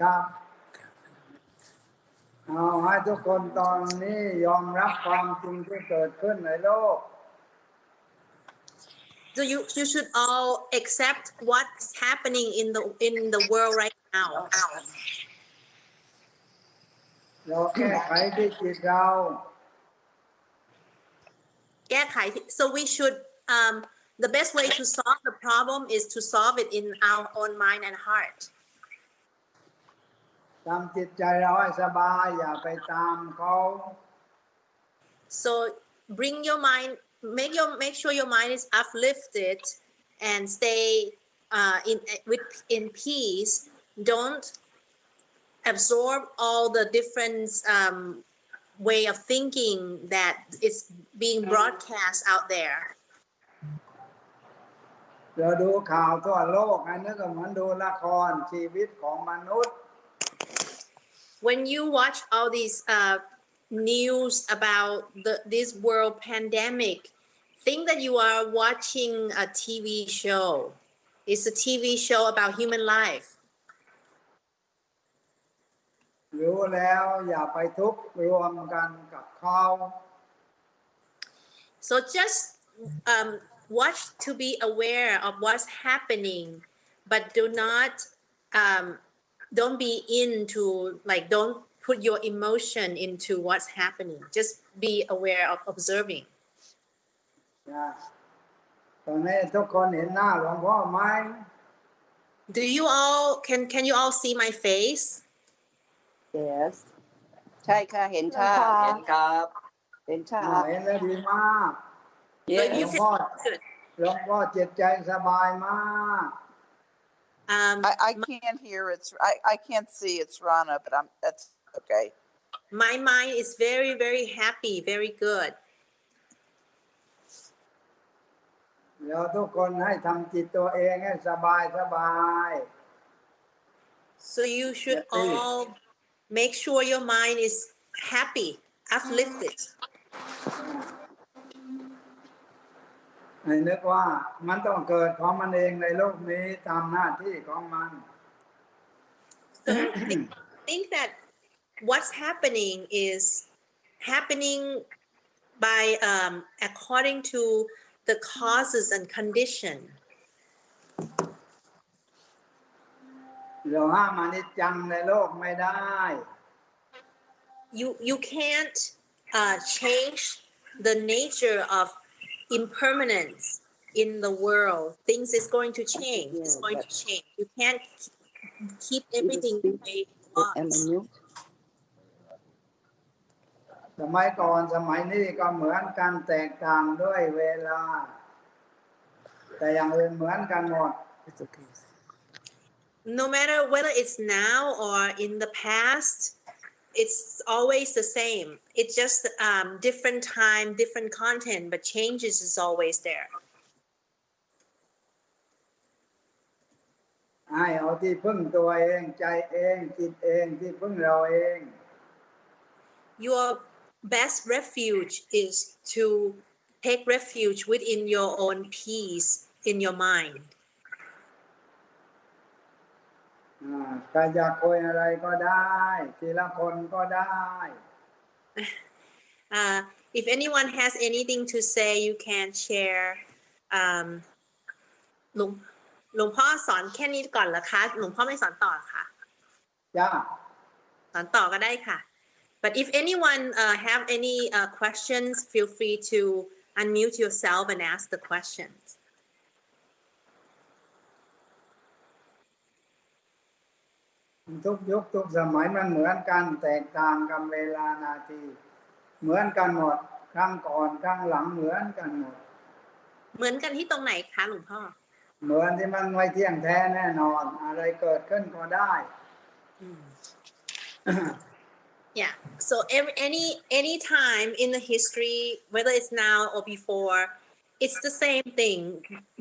ครับเอาให้ทุกคนตอนนี้ยอมรับความจริงที่เกิดขึ้นในโลก So you you should all accept what's happening in the in the world right now. เราแก้ไขที่จิตเรา แก้ไข so we should um the best way to solve the problem is to solve it in our own mind and heart ทำจิตใจเราให้สบายอย่าไปตามเขา so bring your mind make your make sure your mind is uplifted and stay uh, in with in peace don't absorb all the different um, way of thinking that is being broadcast out there เราดูข่าวทั่วโลกอันนี้ก็เหมือนดูละครชีวิตของมนุษย์ when you watch all these uh, news about the this world pandemic, think that you are watching a TV show. It's a TV show about human life. รู้แล้วอย่าไปทุกข์รวมกันกับเขา So just um, watch to be aware of what's happening, but do not um, don't be into like don't put your emotion into what's happening. Just be aware of observing. นะตอนนี้ทุกคนเห็นหน้าหลวงพ่อไหม Do you all can can you all see my face? yes ใช่ค่ะ เห็นค่ะ ค่ะ เห็นครับ เห็นค่ะ อ่าเห็นแล้วดีมาก But yes หล you วง can พ่อ Good. หลวงพ่อจิตใจสบายมาก Um, I, I can't hear. It's I, I can't see. It's Rana, but I'm that's okay. my mind is very, very happy, very good. เราทุกคนให้ทำจิตตัวเองให้สบายสบาย So you should Yeah, please. all make sure your mind is happy, uplifted. ให้นึกว่ามันต้องเกิดของมันเองในโลกนี้ตามหน้าที่ของมัน So think, think that what's happening is happening by um, according to the causes and condition. เราห้ามอนิจจังในโลกไม่ได้ You you can't uh, change the nature of impermanence in the world. Things is going to change. It's Yeah, going to but- change. You can't keep everything the way it am was. I mute สมัยก่อนสมัยนี้ก็เหมือนกันแตกต่างด้วยเวลา แต่อย่างอื่นเหมือนกันหมด it's okay No matter whether it's now or in the past, it's always the same. It's just um, different time, different content, but changes is always there. Your best refuge is to take refuge within your own peace in your mind. ใครอยากคุยอะไรก็ได้ ทีละคนก็ได้ Uh, if anyone has anything to say, you can share. Um, หลวงหลวงพ่อสอนแค่นี้ก่อนเหรอคะ หลวงพ่อไม่สอนต่อเหรอคะจ้าสอนต่อก็ได้ค่ะ but if anyone uh, have any uh, questions feel free to unmute yourself and ask the questions ทุกยุคทุกสมัยมันเหมือนกันแตกต่างกันเวลานาที เหมือนกันหมดครั้งก่อนครั้งหลังเหมือนกันหมด เหมือนกันที่ตรงไหนคะหลวงพ่อ เหมือนที่มันไม่เที่ยงแท้แน่นอน อะไรเกิดขึ้นก็ได้ yeah so every any any time in the history whether it's now or before it's the same thing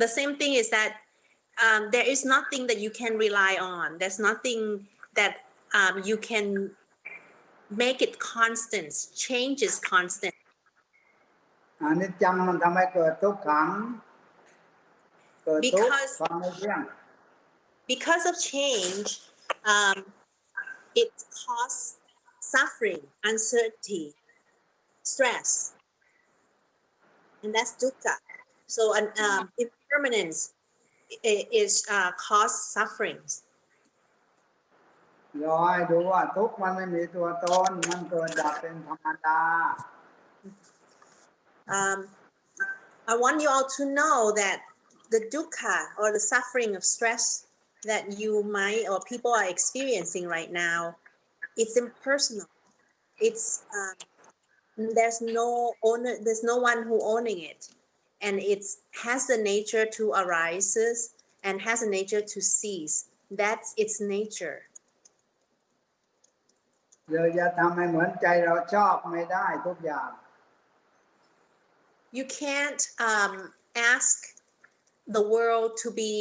the same thing is that um, there is nothing that you can rely on there's nothing that um, you can make it constant change is constant อันนี้จังมันทำให้เกิดทุกขัง เกิดทุกข์ Because- ความไม่เที่ยง because of change, um, it causes suffering, uncertainty, stress, and that's dukkha. So an um, impermanence i- is uh, cause sufferings. รอให้ดูว่าทุกข์มันไม่มีตัวตน มันเกิดจากเป็นธรรมดา Um, I want you all to know that the dukkha or the suffering of stress that you might or people are experiencing right now, it's impersonal. It's um, there's no owner, there's no one who owning it, and it has the nature to arises and has a nature to cease. That's its nature. เราจะทำให้เหมือนใจเราชอบไม่ได้ทุกอย่าง you can't um, ask the world to be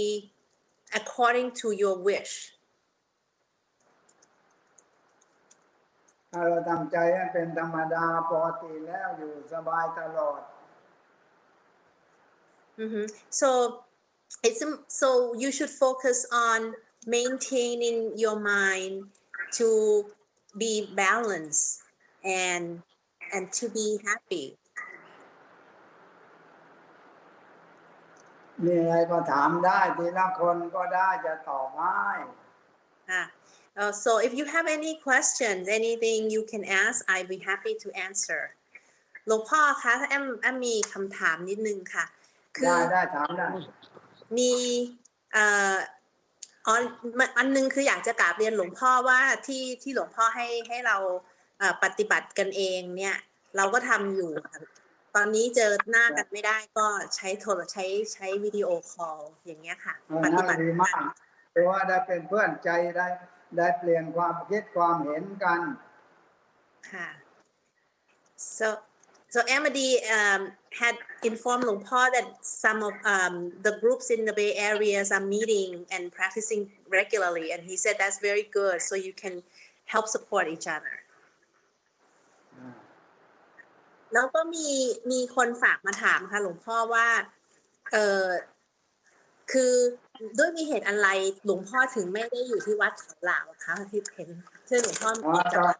according to your wish. ถ้าเราทำใจให้เป็นธรรมดาปกติแล้วอยู่สบายตลอด Mhm. So it's im- so you should focus on maintaining your mind to be balanced and and to be happy. มีอะไรก็ถามได้ทีละคนก็ได้จะตอบให้ Ah, uh, so if you have any questions, anything you can ask, I'd be happy to answer. หลวงพ่อคะแอมแอมมีคำถามนิดนึงค่ะ คื ได้ อ ได้ถามได้ มีเอ่อ อ๋อมันอันหนึงคืออยากจะกราบเรียนหลวงพ่อว่าที่ที่หลวงพ่อให้ให้เราเอ่อปฏิบัติกันเองเนี่ย เราก็ทำอยู่ค่ะตอนนี้เจอหน้ากันไม่ได้ก็ใช้โทรใช้ใช้วิดีโอคอลอย่างเงี้ยค่ะเออปนั่ฏินบัติดีมากเพราะว่าได้เป็นเพื่อนใจได้ ได้เปลี่ยนความคิดความเห็นกันค่ะ so so Amity um, had informed หลวงพ่อ that some of um, the groups in the Bay areas are meeting and practicing regularly and he said that's very good so you can help support each other แล้วก็มีมีคนฝากมาถามค่ะหลวงพ่อว่าเออคือด้วยมีเหตุอะไรหลวงพ่อถึงไม่ได้อยู่ที่วัดเขาหลาวคะที่เห็นที่หลวงพ่ออ๋อมีจากวัด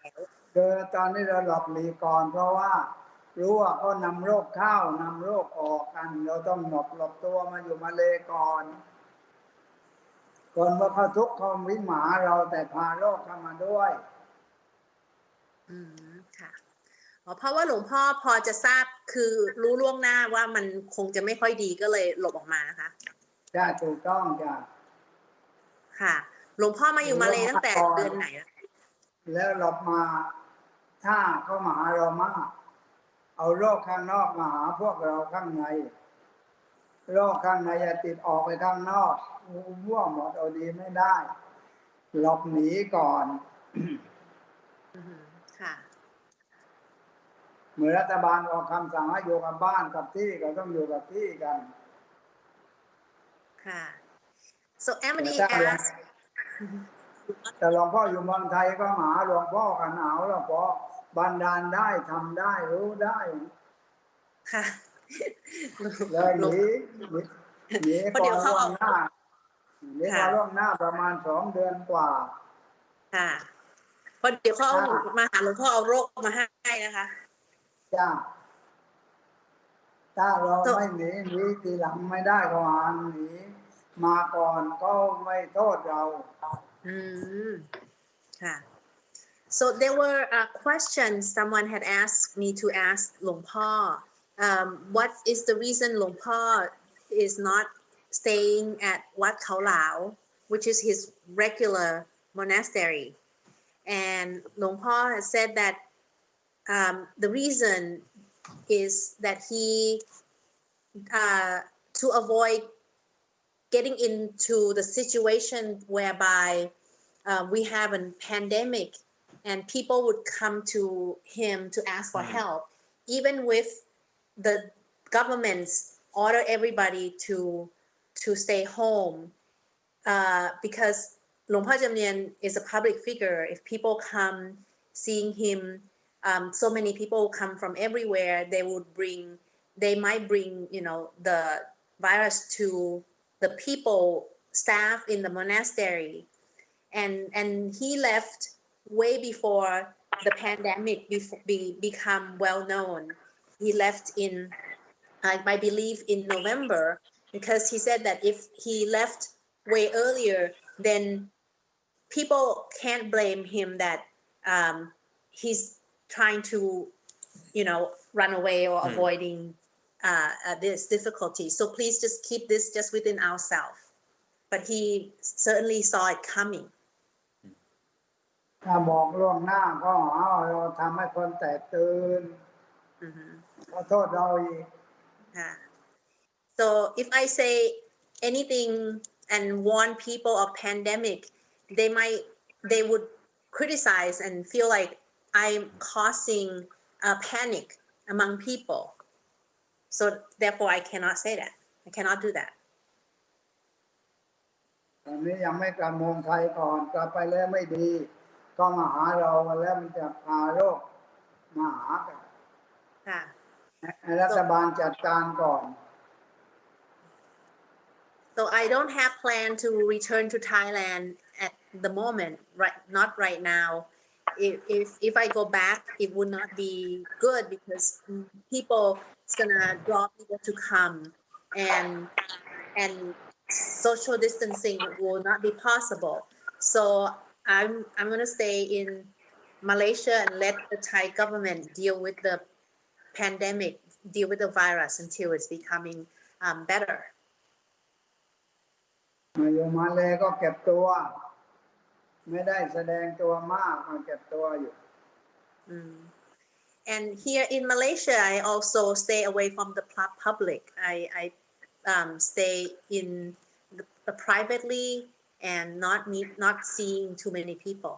แล้วคือตอนนี้เราหลบหลีกก่อนเพราะว่า รู้ว่าเขานำโรคเข้านำโรคออกกัน เราต้องหลบหลบตัวมาอยู่มาเลก่อนก่อนว่าเขาทุกข์เขาวิหมาเราแต่พาโรคเข้ามาด้วย อืมค่ะอ๋อเพราะว่าหลวงพ่อพอจะทราบคือรู้ล่วงหน้าว่ามันคงจะไม่ค่อยดีก็เลยหลบออกมานะคะใช่ถูกต้องจ้ะค่ะ หลวงพ่อมาอยู่มาเลยตั้งแต่เดือนไหนแล้วแล้วหลบมา ถ้าเขามาหาเรามาก เอาโรคข้างนอกมาหาพวกเราข้างใน โรคข้างในจะติดออกไปข้างนอกมั่วหมดเอาดีไม่ได้ หลบหนีก่อนอืมค่ะเหมือนรัฐบาลออกคำสั่งให้อยู่กับบ้านกับที่ก็ต้องอยู่กับที่กัน ค่ะ so Emily แต่ถ้า asked แต่หลวงพ่ออยู่เมืองไทยก็มาหาหลวงพ่อกันหนาวหลวงพ่อ บันดาลได้ทำได้รู้ได้ค่ะแล้วหหลวงนีหนีหนีเพราะเดี๋ก่ยอวนเขาล่วเอางหน้าหนีก่อนค่ะล่วงหน้าประมาณสองเดือนกว่า ค่ะเพราะเดี๋ยวเขาเอาค่ะมาหาหลวงพ่อเอาโรคมาให้นะคะจ้าถ้าเรา So- ไม่หนีหนีทีหลังไม่ได้ก็หาหนีมาก่อนก็ไม่โทษเรา Mm. Yeah. So there were uh, questions someone had asked me to ask Long Pa. Um, what is the reason Long Pa is not staying at Wat Khao Lao, which is his regular monastery? And Long Pa has said that um, the reason is that he, uh, to avoid getting into the situation whereby uh, we have a pandemic and people would come to him to ask for help, even with the governments order everybody to to stay home, uh, because Por Jamnian is a public figure. If people come seeing him, um, so many people come from everywhere. They would bring, they might bring, you know, the virus to the people, staff in the monastery. and and he left way before the pandemic before, be, become well known. He left in, I, I believe, in November because he said that if he left way earlier, then people can't blame him that um, he's trying to, you know, run away or avoiding uh, uh, this difficulty. So please just keep this just within ourselves. But he certainly saw it coming. ถ้าบอกล่วงหน้าก็หาว่าเราทำให้คนแตกตื่น Mhm. ขอโทษเราอีก Yeah. So if I say anything and warn people of pandemic, they might they would criticize and feel like I'm causing a panic among people. So therefore, I cannot say that. I cannot do that. ตอนนี้ยังไม่กลับเมืองไทยก่อนกลับไปแล้วไม่ดี ก็มาหาเราแล้วมันจะพาโรคมาหากัน Yeah. ให้รัฐบาลจัดการก่อน So I don't have plan to return to Thailand at the moment, right? Not right now. If if, if I go back, it would not be good because mm, people it's gonna draw people to come, and and social distancing will not be possible. So I'm I'm gonna stay in Malaysia and let the Thai government deal with the pandemic, deal with the virus until it's becoming um, better. มาอยู่มาเลยก็เก็บตัว ไม่ได้แสดงตัวมากมาเก็บตัวอยู่ Mm. And here in Malaysia, I also stay away from the pu- public. I, I um, stay in the, the privately and not meet, not seeing too many people.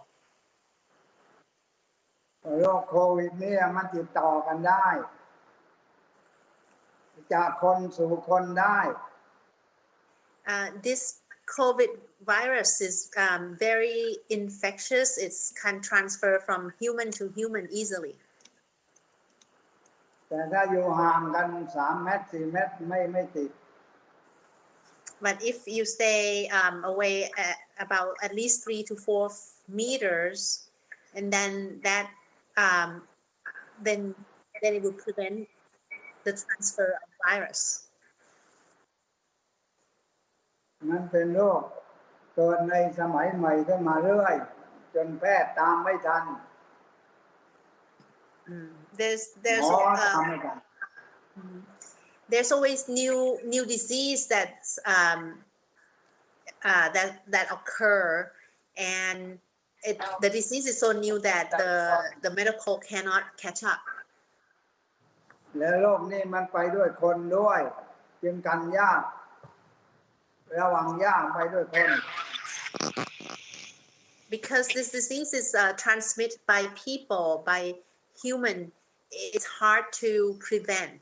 โรคโควิดเนี่ยมันติดต่อกันได้ จากคนสู่คนได้ Uh, this COVID virus is um, very infectious. It can transfer from human to human easily. แต่ถ้าอยู่ห่างกันสามเมตรสี่เมตรไม่ไม่ติด But if you stay um, away at about at least three to four f- meters, and then that, um, then then it would prevent the transfer of virus. มันเป็นโรคเกิดในสมัยใหม่ขึ้นมาเรื่อย จนแพทย์ตามไม่ทัน Mm. There's ห there's มอตาม uh, ไม่ทัน there's always new new disease that's um, uh, that that occur, and it, the disease is so new that the the medical cannot catch up. แล้วโรคนี้มันไปด้วยคนด้วย จึงกันยาก ระวังยากไปด้วยคน because this disease is uh, transmitted by people by human it's hard to prevent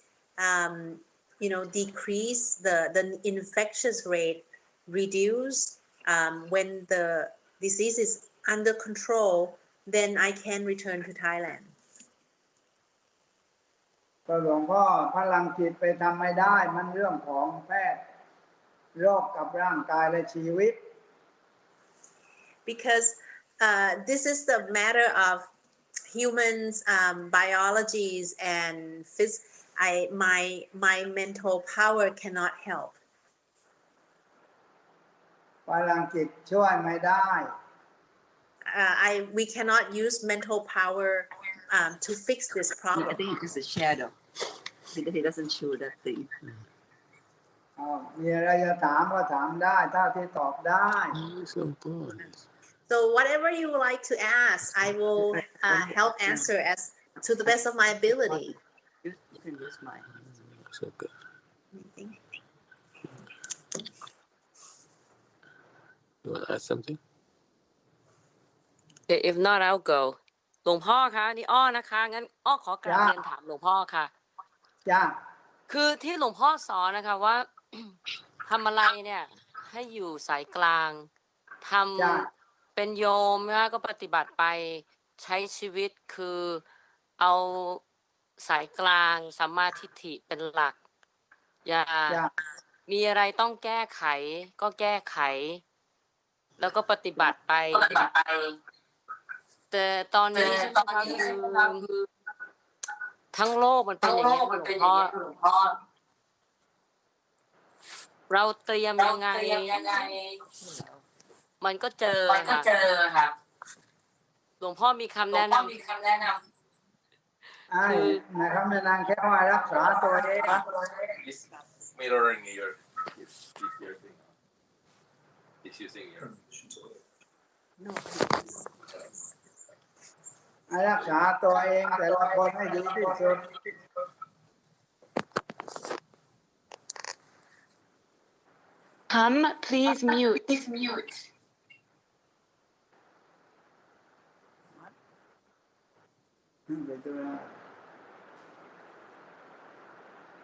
um, you know decrease the the infectious rate reduce um, when the disease is under control then I can return to Thailand ก็หลวงพ่อพลังจิตไปทำไม่ได้ มันเรื่องของแพทย์ โรคกับร่างกายและชีวิต because uh, this is the matter of humans um, biologies and phys- I my my mental power cannot help พลังจิตช่วยไม่ได้ uh, I we cannot use mental power um, to fix this I problem. think it's a shadow because he doesn't show that thing. อ้าวมีอะไรจะถามก็ถามได้เท่าที่ตอบได้ Very simple. So whatever you would like to ask, I will uh, help answer as to the best of my ability. You, you can use mine. It's okay. You want to add something? Okay, if not I'll go หลวงพ่อคะนี่อ้อนะคะ งั้นอ้อขอกราบจ้าเรียนถามหลวงพ่อค่ะจ้าคือที่หลวงพ่อสอนนะคะว่าทำอะไรเนี่ย ให้อยู่สายกลางทจ้าำเป็นโยมนะคะก็ปฏิบัติไปใช้ชีวิตคือเอา สายกลางสัมมาทิฏฐิเป็นหลัก อย่าจ้ามีอะไรต้องแก้ไข ก็แก้ไข แล้วก็ปฏิบัติไป แต่ตอนนี้ใช่ไหมคะคือทั้งโลกมันเป็นอย่างนี้ยหลวงพ่อเราเตรียมยังไง มันก็เจอค่ะหลวงพ่อมีคำแนะนำ ไอ้นะครับแม่นางแค่ว่ารักษาตัวเอง It's mirroring your is, is your thing. It's using your ให้รักษาตัวเองแต่ละคนให้ดีที่สุด Hum, please mute. Please mute. เดี๋ยวดูนะ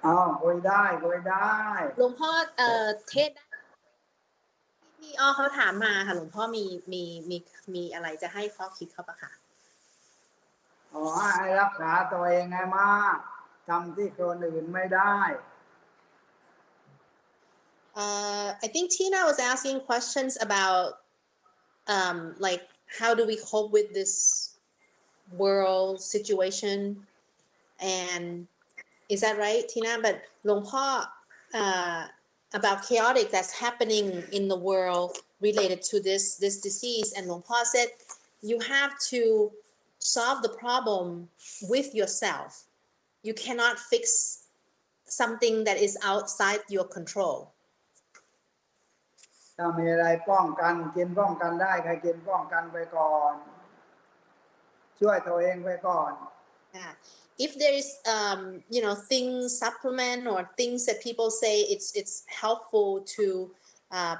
อ้าวคุยได้คุยได้หลวงพ่อเอ่อเทศได้พี่อ้อเขาถามมาค่ะหลวงพ่อมีมีมีมีอะไรจะให้ข้อคิดเขาปะคะขอให้รักษาตัวเองให้มากทำที่คนอื่นไม่ได้ Uh, I think Tina was asking questions about um, like how do we cope with this world situation, and is that right, Tina? But หลวงพ่อ uh, about chaotic that's happening in the world related to this this disease, and หลวงพ่อ said you have to solve the problem with yourself. You cannot fix something that is outside your control. ถ้ามีอะไรป้องกันกินป้องกันได้ใครกินป้องกันไปก่อน ช่วยตัวเองไปก่อน Yeah. If there is, um, you know, things supplement or things that people say it's it's helpful to uh,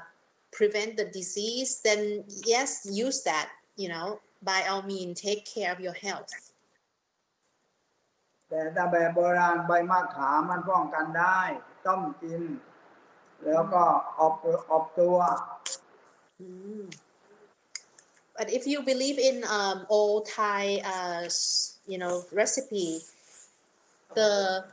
prevent the disease, then yes, use that. You know, by all means, take care of your health. แต่ถ้าแบบโบราณใบมะขามมันป้องกันได้ ต้มกิน แล้วก็อบอบตัว Mm. But if you believe in um, old Thai, uh, s- you know, recipe, the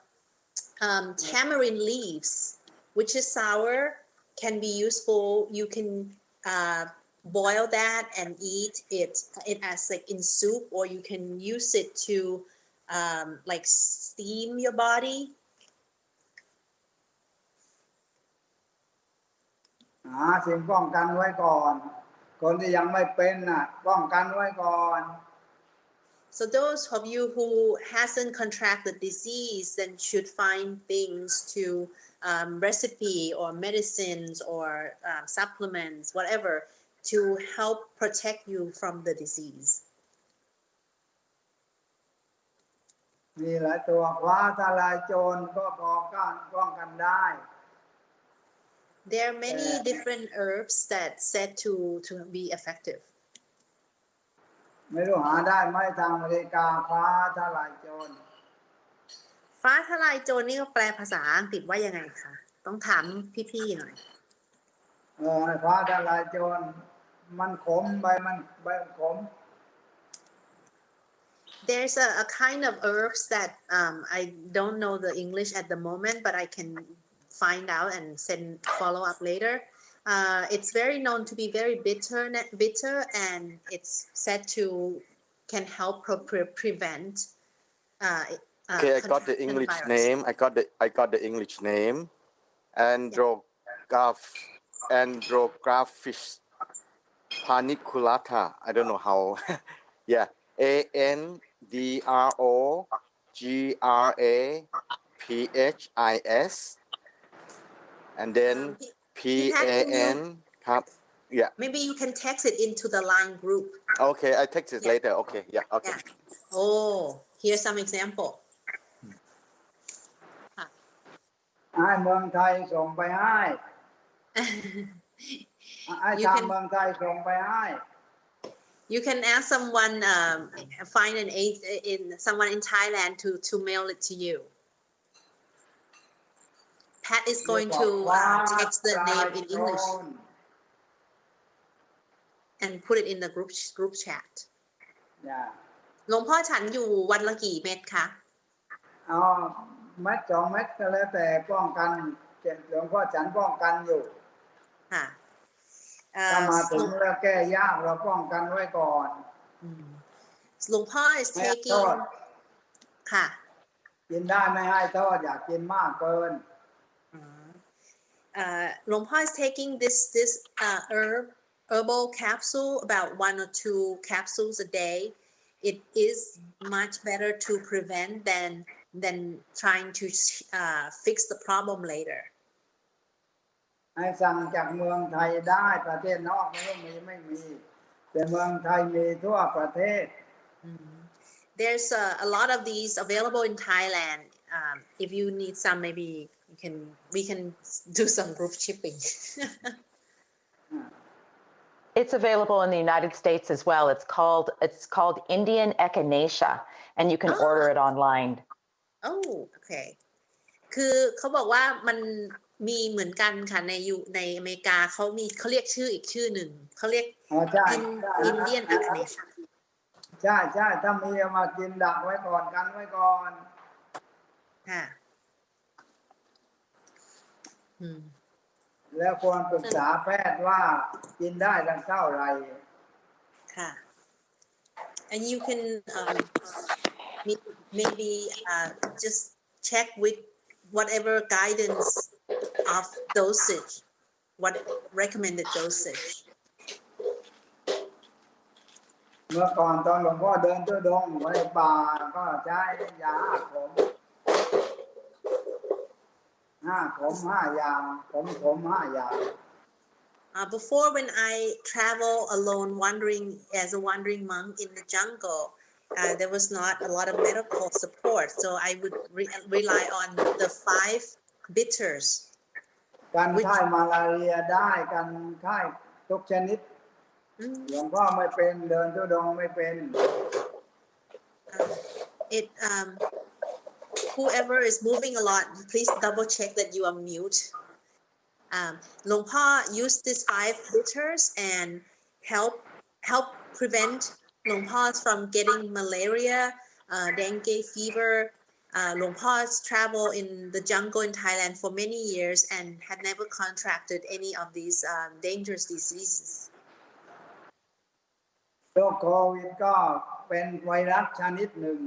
um, tamarind leaves, which is sour, can be useful. You can uh, boil that and eat it, it as like in soup, or you can use it to um, like steam your body. หาสิ่งป้องกันไว้ก่อน คนที่ยังไม่เป็นน่ะ ป้องกันไว้ก่อน So those of you who hasn't contracted disease then should find things to um, recipe or medicines or um, supplements, whatever, to help protect you from the disease. มีหลายตัวคว้าทลายโจรก็พอกันป้องกันได้ There are many Yeah. different herbs that said to to be effective. ไม่รู้หาได้ไหมทางอเมริกาคว้าทลายโจร ฟ้าทลายโจรนี่ก็แปลภาษาอังกฤษว่ายังไงคะ ต้องถามพี่ๆหน่อยเออคว้าทลายโจร มันขมใบมันใบมันขม There's a, a kind of herbs that um, I don't know the English at the moment, but I can find out and send follow up later. Uh, it's very known to be very bitter, bitter, and it's said to can help pre- prevent. Uh, uh, Okay, I got the English virus. name. I got the I got the English name. Andrograph Andrographis paniculata. I don't know how. yeah. A N D R O G R A P H I S. And then Um, P had A to use- N. Cup. Yeah. Maybe you can text it into the line group. Okay, I text it Yeah. later. Okay. Yeah. Okay. Yeah. Oh, here's some example. ให้เมืองไทยส่งไปให้ ไอ้ You ทาง can- เมืองไทยส่งไปให้ You can ask someone, um, find an aid in someone in Thailand to to mail it to you. Pat is going to uh, text the name in English and put it in the group group chat. อย่าหลวงพ่อฉันอยู่วันละกี่เม็ดคะเอาเม็ดสองเม็ดก็แล้วแต่ป้องกันเจ็บหลวงพ่อฉันป้องกันอยู่ค่ะเอ่ถ้าอมาหถึลงวงแล้วแก้ยากเราป้องกันไว้ก่อนอืมหลวงพ่อ is ไม่ให้โท taking ษค่ะกินได้ไม่ให้โทษอย่ากินมากเกิน uh, Long Pa is taking this this uh, herb herbal capsule about one or two capsules a day. It is much better to prevent than than trying to uh, fix the problem later. ให้สั่งจากเมืองไทยได้ประเทศนอกไม่รู้มีไม่มี แต่เมืองไทยมีทั่วประเทศ There's a, a lot of these available in Thailand. Um, if you need some, maybe you can we can do some group shipping. It's available in the United States as well. It's called it's called Indian echinacea, and you can Ah. order it online. โอ้โอเค คือเขาบอกว่ามันมีเหมือนกันค่ะในอยู่ในอเมริกาเขามีเขาเรียกชื่ออีกชื่อหนึ่งเขาเรียก อ๋อใช่ อิน ใช่ อินเดียนอะคเนช ใช่ใช่ถ้ามีเอามากินดักไว้ก่อนกันไว้ก่อน ค่ะอืม แล้วควรปรึกษาแพทย์ว่ากินได้ทั้งเท่าไหร่ค่ะ and you can um, may- maybe uh, just check with whatever guidance of dosage what recommended dosage เมื่อก่อนตอนหลวงพ่อเดินทุดงค์ไว้ป่าก็ใช้ยาห้าขม ห้าขมห้ายาขมขมห้ายา Uh, before, when I travel alone, wandering as a wandering monk in the jungle, uh, there was not a lot of medical support. So I would re- rely on the five bitters. กัน Which- ไข้มาลาเรียได้กันไข้ทุกชนิด Mm, หลวงพ่อไม่เป็นเดินทุดงค์ไม่เป็น uh, it um, whoever is moving a lot, please double check that you are mute. Um, Long Pa used these five bitters and help help prevent Long Pa's from getting malaria, uh, dengue fever. Uh, Long Pa's in the jungle in Thailand for many years and had never contracted any of these um, dangerous diseases. โรคโควิดก็เป็นไวรัสชนิดหนึ่ง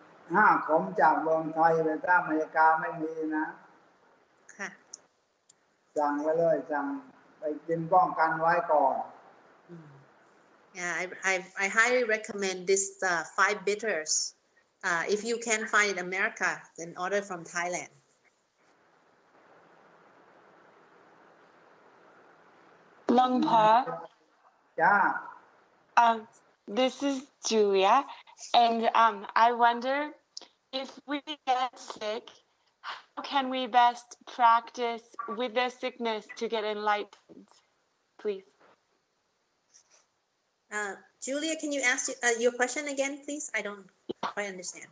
ห้าขมจากเมืองไทยไปถ้าอเมริกาไม่มีนะ ค่ะ สั่งไว้เลยสั่งไปกินป้องกันไว้ก่อน Mm. Yeah, I, I, I highly recommend this uh, five bitters. Uh, if you can find it in America, then order from Thailand. Long Pa, จ้า um, this is Julia, and um, I wonder if we get sick, how can we best practice with the sickness to get enlightened? Please. Uh, Julia, can you ask uh, your question again, please? I don't quite understand.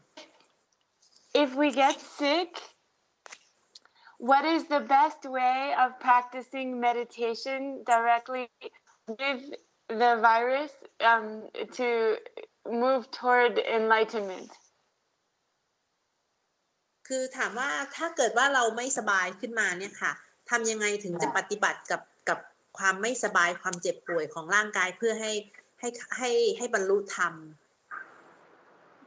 If we get sick, what is the best way of practicing meditation directly with the virus um, to move toward enlightenment? คือถามว่าถ้าเกิดว่าเราไม่สบายขึ้นมาเนี่ยค่ะทำยังไงถึงจะปฏิบัติกับกับความไม่สบายความเจ็บป่วยของร่างกายเพื่อให้ให้ให้ให้บรรลุธรรม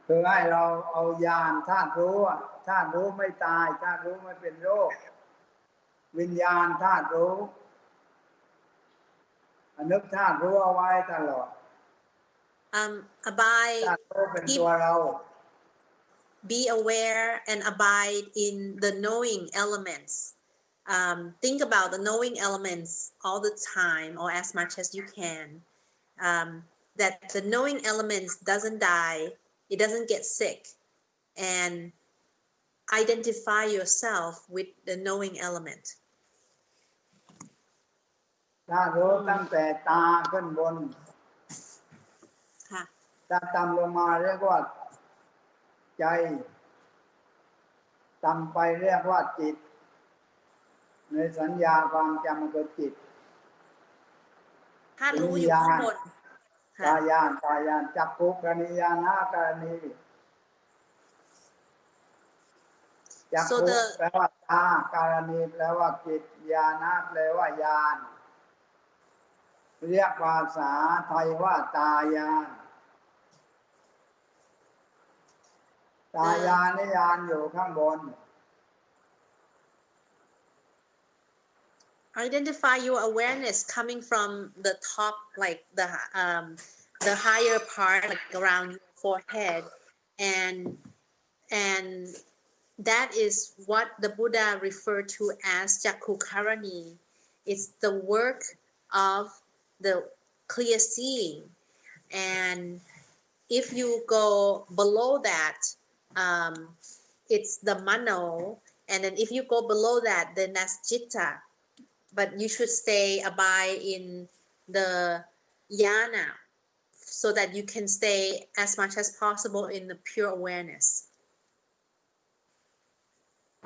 คือให้เราเอายานธาตุรู้อะธาตุรู้ไม่ตายธาตุรู้ไม่เป็นโรค วิญญาณธาตุรู้นึกธาตุรู้เอาไว้ตลอด um, abide ธาตุรู้เป็นตัวเรา be aware and abide in the knowing elements. Um, think about the knowing elements all the time or as much as you can. Um, that the knowing elements doesn't die, it doesn't get sick, and identify yourself with the knowing element. ธาตุรู้ตั้งแต่ตาขึ้นบน ค่ะ ตาต่ำลงมาเรียกว่า ใจต่ำไปเรียกว่าจิต ในสัญญาความจำมันก็จิตถ้ารู้อยู่ข้างบนตาค่ะยานตายานจักขุกรณียานาการณีจัก So ขุ the- แปลว่าตาการณีแปลว่าจิตยานาแปลว่ายาน เรียกภาษาไทยว่าตายาน ตายานนิยานอยู่ข้างบน identify your awareness coming from the top like the um the higher part like around your forehead and and that is what the buddha referred to as jakukarani it's the work of the clear seeing and if you go below that um, it's the mano and then if you go below that then that's jitta but you should stay abide in the yana so that you can stay as much as possible in the pure awareness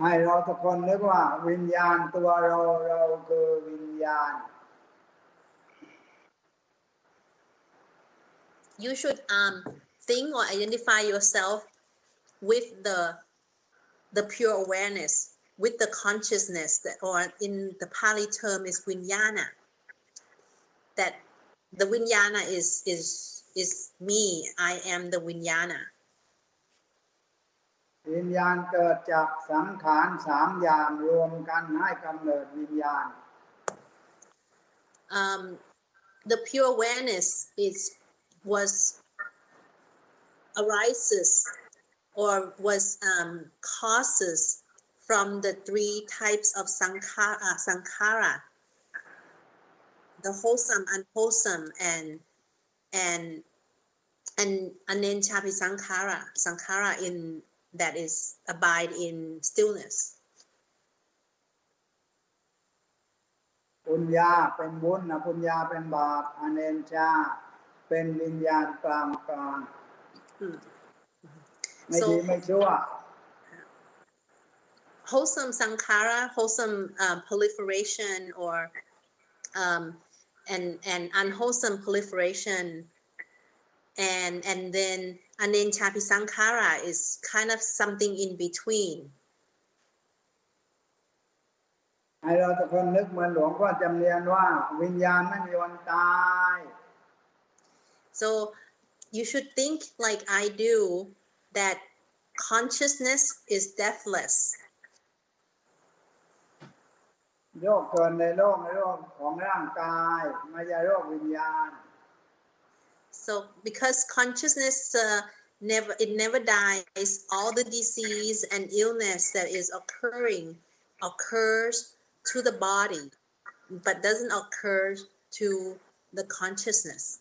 ให้เราทุกคนนึกว่าวิญญาณตัวเราเราคือวิญญาณ you should um think or identify yourself with the the pure awareness with the consciousness that or in the pali term is vinyana that the vinyana is is is me i am the vinyana วิญญาณเกิดจากสังขารสามอย่างรวมกันให้กำเนิดวิญญาณ um, the pure awareness is was arises or was um, causes from the three types of sankhara, uh, sankhara the wholesome unwholesome and and and anenchapi sankhara sankhara in that is abide in stillness ปุญญาเป็นบุญนะปุญญาเป็นบาปอเนนชา เป็นวิญญาณกลางกลาง อืม ไม่ดี So- ไม่ชั่ว wholesome sankhara, wholesome um, proliferation, or um, and and unwholesome proliferation, and and then anenchapi sankhara is kind of something in between. ให้เราทุกคนนึกเหมือนหลวงพ่อจำเนียนว่า วิญญาณไม่มีวันตาย So you should think like I do that consciousness is deathless. โรคเกิดในโลกในโลกของร่างกายไม่ใช่โรควิญญาณ So because consciousness uh, never it never dies, all the disease and illness that is occurring occurs to the body, but doesn't occur to the consciousness.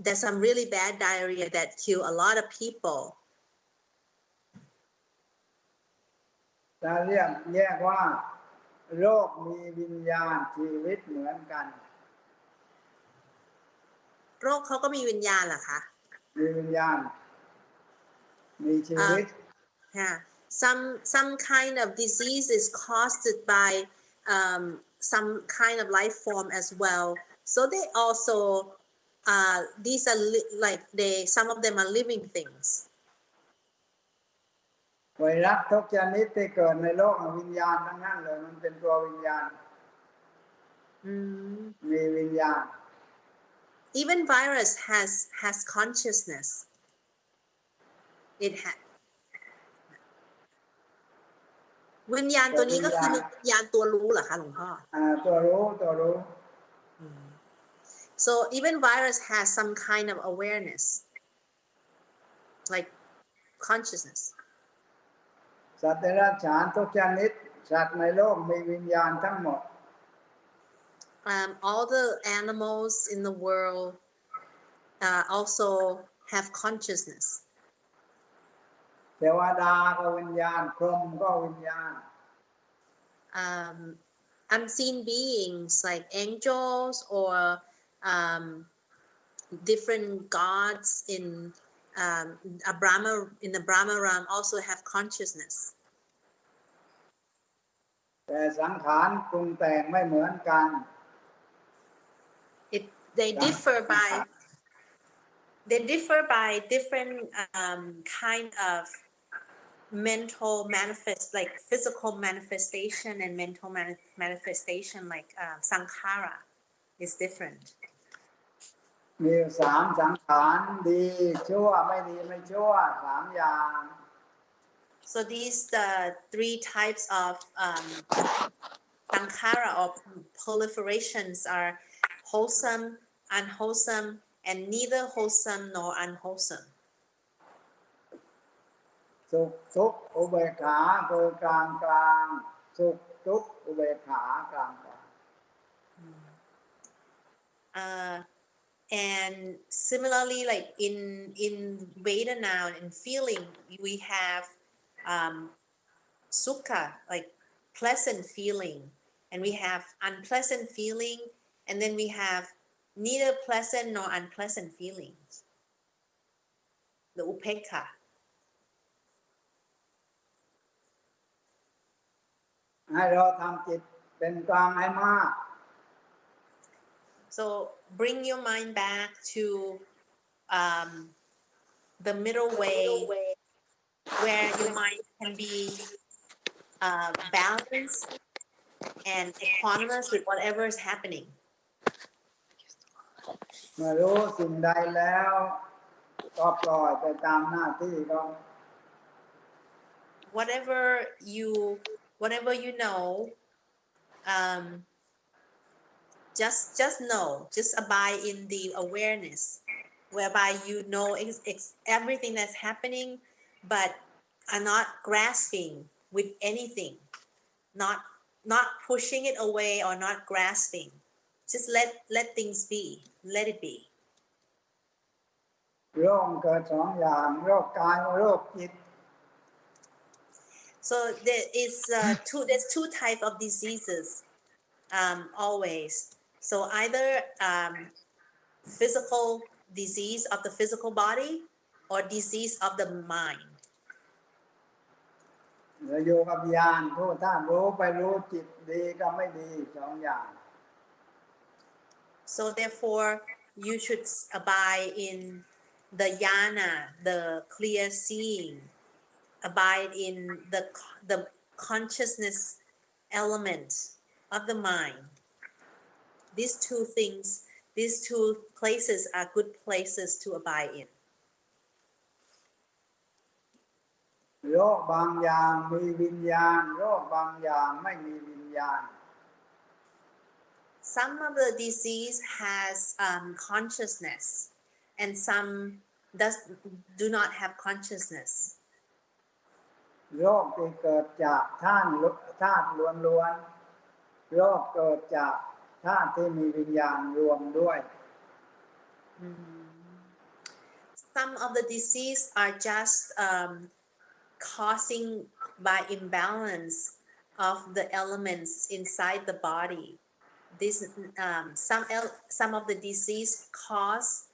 there's some really bad diarrhea that kill a lot of people. จะเรียกแยกว่า โรคมีวิญญาณชีวิตเหมือนกัน โรคเขาก็มีวิญญาณเหรอคะ มีวิญญาณ มีชีวิต Yeah, some some kind of disease is caused by um, some kind of life form as well, So they also, uh, these are li- like they, some of them are living things. ไวรัสทุกชนิดที่เกิดในโลกวิญญาณทั้งนั้นเลยมันเป็นตัววิญญาณ Mm. มีวิญญาณ Even virus has has consciousness. It ha วิญญาณตัวนี้ก็คือวิญญาณตัวรู้เหรอคะหลวงพ่ออ่าตัวรู้ตัวรู้ So even virus has some kind of awareness, like consciousness. สัตว์เดรัจฉานทุกชนิดสัตว์ในโลกมีวิญญาณทั้งหมด Um, all the animals in the world uh, also have consciousness. เทวดาก็วิญญาณพรหมก็วิญญาณ Um, unseen beings like angels or um, different gods in um, a Brahma in the Brahma realm also have consciousness. แต่สังขารปรุงแต่งไม่เหมือนกัน it they differ by they differ by different um, kind of mental manifest like physical manifestation and mental mani- manifestation like uh, sankhara is different มีอยู่สามสังขารดีชั่วไม่ดีไม่ชั่วสามอย่าง so these the three types of um, sankhara or proliferations are wholesome unwholesome and neither wholesome nor unwholesome สุขทุกข์อุเบกขาคือกลางกลางสุขทุกข์อุเบกขากลางกลาง uh, and similarly like in in vedana and feeling we have um sukha like pleasant feeling. And we have unpleasant feeling and then we have neither pleasant nor unpleasant feelings. The upeka so bring your mind back to um, the middle way where your mind can be uh, balanced and equanimous with whatever is happening. เมื่อรู้สิ่งใดแล้วก็ปล่อยไปตามหน้าที่ก็ Whatever you, whatever you know, um, just just know, just abide in the awareness, whereby you know ex- ex- everything that's happening, but are not grasping with anything, not not pushing it away or not grasping. Just let let things be. Let it be. โรคเกิดสองอย่างโรคกายโรคจิต So there is uh, two. There's two type of diseases, um, always. So either um, physical disease of the physical body or disease of the mind. เราอยู่กับญาณผู้ท่านรู้ไปรู้จิตดีก็ไม่ดีสองอย่าง So therefore, you should s- abide in the yana, the clear seeing. Abide in the c- the consciousness element of the mind. These two things, these two places are good places to abide in. โรคบางอย่างมีวิญญาณ โรคบางอย่างไม่มีวิญญาณ Some of the disease has um, consciousness, and some does do not have consciousness. โรคที่เกิดจากธาตุลุธาตุล้วนๆโรคเกิดจาก ธาตุที่มีวิญญาณรวมด้วย Some of the disease are just um, causing by imbalance of the elements inside the body. This um, some el- some of the disease caused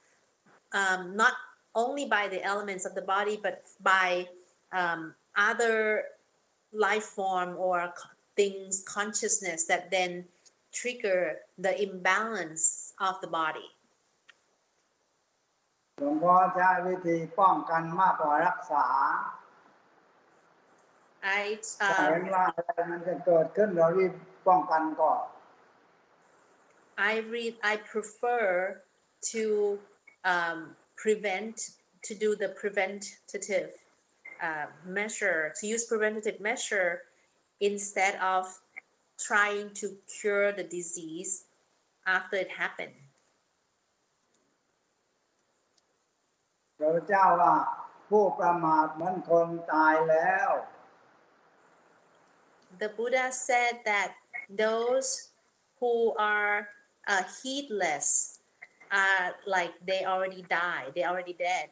um, not only by the elements of the body, but by um, other life form or c- things consciousness that then trigger the imbalance of the body. หลวงพ่อใช้วิธีป้องกันมากกว่ารักษา I ถ้าเห็น um, ว่าอะไรมันจะเกิดขึ้นเรารีบป้องกันก่อน I read I prefer to um, prevent to do the preventative uh, measure to use preventative measure instead of trying to cure the disease after it happened. พระเจ้าว่าผู้ประมาทเหมือนคนตายแล้ว The Buddha said that those who are uh, heedless are like they already died, they already dead.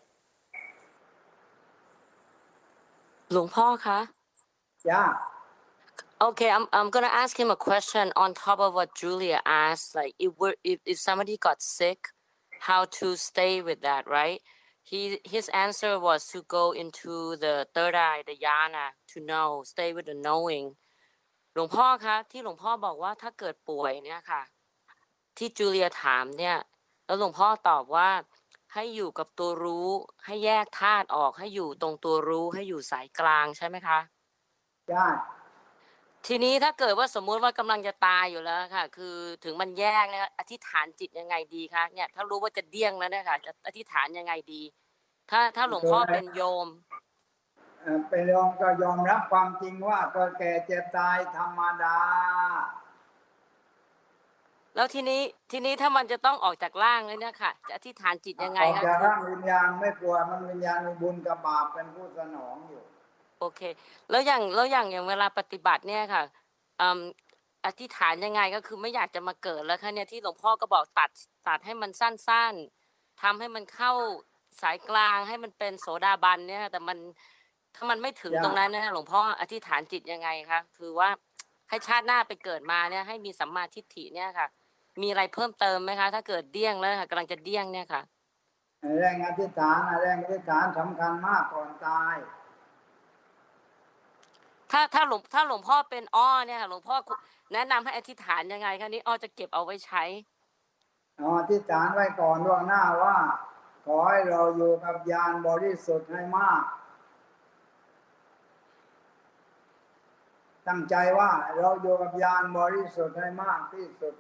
หลวงพ่อคะ จ้า Okay, I'm I'm gonna ask him a question on top of what Julia asked. Like, if we're if, if somebody got sick, how to stay with that, right? He his answer was to go into the third eye, the yana, to know, stay with the knowing. หลวงพ่อคะที่หลวงพ่อบอกว่าถ้าเกิดป่วยเนี่ยค่ะ ที่จูเลียถามเนี่ย แล้วหลวงพ่อตอบว่าให้อยู่กับตัวรู้ ให้แยกธาตุออกให้อยู่ตรงตัวรู้ให้อยู่สายกลางใช่ไหมคะจ้ ทีนี้ถ้าเกิดว่าสมมุติว่ากำลังจะตายอยู่แล้วค่ะ คือถึงมันแยกเนี่ยอธิษฐานจิตยังไงดีคะเนี่ยถ้ารู้ว่าจะเดี้ยงแล้วเนี่ยค่ะจะอธิษฐานยังไงดี ถ้าถ้าหลวงพ่อเป็นโยมเอ่อไปยอมก็ยอมรับความจริงว่าเกิดแก่เจ็บตายธรรมดา แล้วทีนี้ทีนี้ถ้ามันจะต้องออกจากร่างเลยเนี่ยค่ะ จะอธิษฐานจิตยังไงออกคะจากร่างวิญญาณไม่กลัวมันวิญญาณมีบุญกับบาปเป็นผู้สนองอยู่ โอเค แล้วอย่างแล้วอย่างอย่างเวลาปฏิบัติเนี่ยค่ะอืมอธิษฐานยังไงก็คือไม่อยากจะมาเกิดแล้วค่ะเนี่ยที่หลวงพ่อก็บอกตัดตัดให้มันสั้นๆทำให้มันเข้าสายกลางให้มันเป็นโสดาบันเนี่ยค่ะแต่มันถ้ามันไม่ถึงตรงนั้นนะหลวงพ่ออธิษฐานจิตยังไงคะคือว่าให้ชาติหน้าไปเกิดมาเนี่ย ให้มีสัมมาทิฏฐิเนี่ยค่ะ มีอะไรเพิ่มเติมไหมคะ ถ้าเกิดเดี้ยงแล้วค่ะกำลังจะเดี้ยงเนี่ยค่ะแรงอธิษฐานแรงอธิษฐานสำคัญมากก่อนตาย ถ้าถ้าหลวงถ้าหลวงพ่อเป็นอ้อเนี่ยค่ะหลวงพ่อแนะนำให้อธิษฐานยังไงคะนี่อ้อจะเก็บเอาไว้ใช้เอาอธิษฐานไว้ก่อนล่วงหน้าว่า ขอให้เราอยู่กับญาณบริสุทธิ์ให้มาก ตั้งใจว่าเราอยู่กับญาณบริสุทธิ์ให้มากที่สุด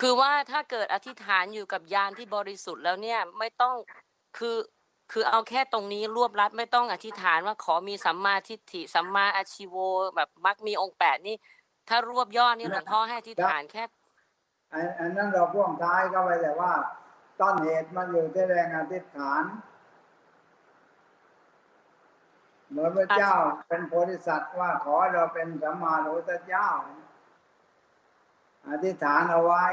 คือว่าถ้าเกิดอธิษฐานอยู่กับยานที่บริสุทธิ์แล้วเนี่ยไม่ต้องคือ คือเอาแค่ตรงนี้รวบรัดไม่ต้องอธิษฐานว่าขอมีสัมมาทิฏฐิสัมมาอาชีโวแบบมักมีองค์แปดนี่ ถ้ารวบยอดนี่หลวงพ่อให้อธิษฐานแค่อันอันนั้นเราพ่วงท้ายเข้าไปแต่ว่า ต้นเหตุมันอยู่ที่แรงอธิษฐานเหมือนพระเจ้าเป็นโพธิสัตว์ว่าขอให้เราเป็นสัมมาสัมพุทธเจ้า อธิษฐานเอาไว้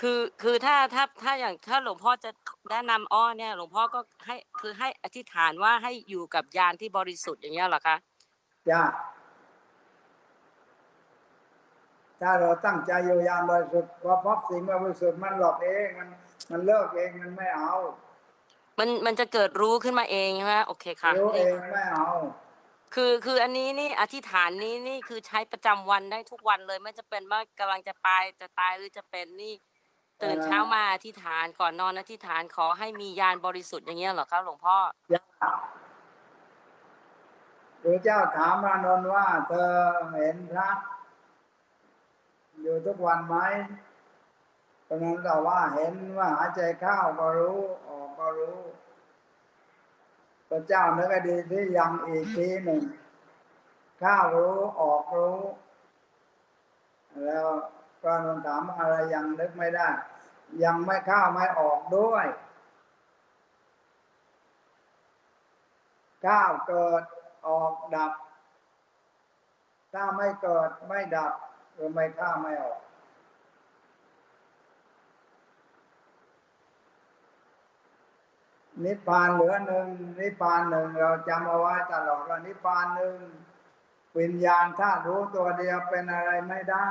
คือคือถ้าถ้าถ้าอย่างถ้าหลวงพ่อจะแนะนำอ้อเนี่ย หลวงพ่อก็ให้คือให้อธิษฐานว่าให้อยู่กับยานที่บริสุทธิ์อย่างเงี้ยเหรอคะจ้าถ้าเราตั้งใจอยู่อย่างบริสุทธิ์พอพบสิ่งไม่บริสุทธิ์มันหลอกเองมัน มันเลิกเองมันไม่เอา มันมันจะเกิดรู้ขึ้นมาเองใช่ไหมโอเคค่ะรู้เอนี่งไม่เอาคือคืออันนี้นี่อธิษฐานนี้นี่คือใช้ประจำวันได้ทุกวันเลย ไม่จะเป็นว่ากำลังจะตายจะตายหรือจะเป็นนี่ ตื่นเช้ามาอธิษฐานก่อนนอนอธิษฐานขอให้มียานบริสุทธิ์อย่างเงี้ยเหรอครับ หลวงพ่อจ้าพระเจ้าถามพระนนท์ว่า เธอเห็นพระอยู่ทุกวันไหมพระนนท์ตอบว่าเห็นว่าหายใจเข้าก็รู้ออกก็รู้พระเจ้านึกให้ดีที่ยังอีกทีหนึ่งเข้ารู้ออกรู้ แล้วพระนนท์ถามว่าอะไรยังนึกไม่ได้ ยังไม่เข้าไม่ออกด้วยก้าวเกิดออกดับ ถ้าไม่เกิดไม่ดับหรือไม่ข้าไม่ออก นิพพานเหลือหนึ่งนิพพานหนึ่งเราจำเอาไว้ตลอดว่านิพพานหนึ่งวิญญาณถ้ารู้ตัวเดียวเป็นอะไรไม่ได้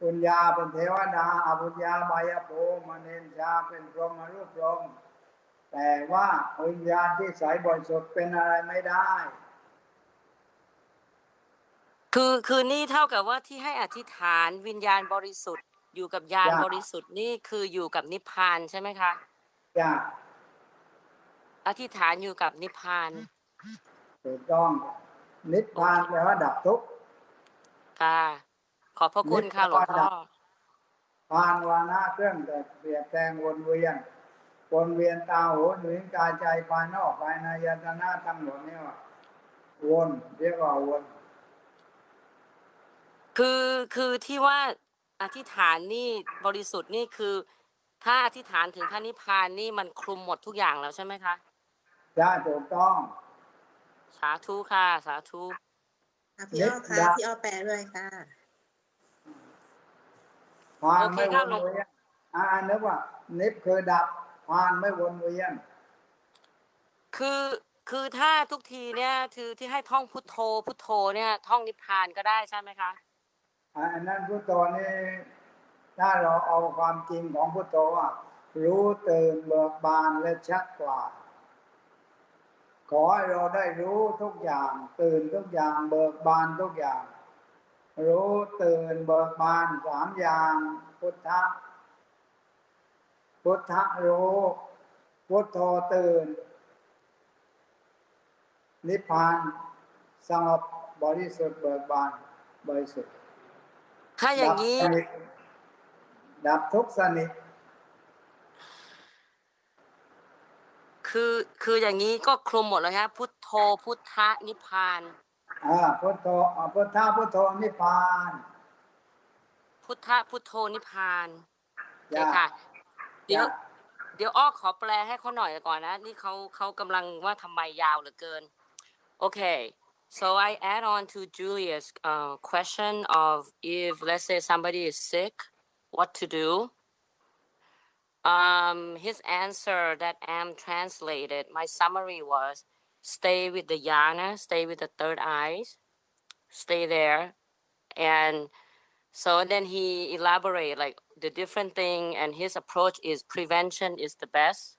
ปุญญาเป็นเทวดาอปุญญาบายภูมิเนนชาเป็นพรหมรูปพรหมแต่ว่าวิญญาณที่ใสบริสุทธิ์เป็นอะไรไม่ได้ คือคือนี่เท่ากับว่าที่ให้อธิษฐานวิญญาณบริสุทธิ์ อยู่กับญาณจ้ะบริสุทธิ์นี่คืออยู่กับนิพพานใช่ไหมคะจ้าอธิษฐานอยู่กับนิพพานถูกต้องนิพพานแปลว่าดับทุกข์ค่ะ ขอบพระคุณค่ะหลวงพ่อพานวานะเครื่องแต่เปรียบแทงวนเวียนวนเวียนตาหูหรือกายใจภายนอกภายในยตนาทั้งหมดนี่ว่าวนเรียกว่าวน คือคือที่ว่าอธิษฐานนี่บริสุทธิ์นี่คือ ถ้าอธิษฐานถึงพระนิพพานนี่มันคลุมหมดทุกอย่างแล้วใช่ไหมคะจ้าถูกต้อง สาธุค่ะ สาธุอะพี่อ้อนิค่ะดาพี่อ้อแปลด้วยค่ะ พานโอเคไม่ครัวบนหลวงเวียนอ่านึกว่า นิพคือดับพานไม่วนเวียน คือคือถ้าทุกทีเนี่ยคือที่ให้ท่องพุทโธ พุทโธเนี่ยท่องนิพพานก็ได้ใช่ไหมคะอันนั้นพุทโธนี่ถ้าเราเอาความจริงของพุทโธว่า รู้ตื่นเบิกบานและชัดกว่า ขอให้เราได้รู้ทุกอย่าง ตื่นทุกอย่างเบิกบานทุกอย่าง รู้ตื่นเบิกบานสามอย่าง พุทธะพุทธะรู้พุทโธตื่น นิพพานสงบบริสุทธิ์เบิกบานบริสุทธิ์ถ้าอย่างนี้ ดับสนิทดับทุกข์สนิทคือคืออย่างนี้ก็คลุมหมดเลยครับพุทโธพุทธะนิพพานอ่า พุทโธอ่าพุทธะพุทโธนิพพาน พุทธะพุทโธนิพพานโอเค จ้ะ ค่ะ เดี๋ยว จ้ะ เดี๋ยวอ้อขอแปลให้เขาหน่อยก่อนนะ นี่เขาเขากำลังว่าทำไมยาวเหลือเกิน Okay, so I add on to Julia's uh, question of if, let's say, somebody is sick, what to do. Um, his answer that Am translated, my summary was stay with the yana, stay with the third eyes, stay there. And so then he elaborate like the different thing and his approach is prevention is the best.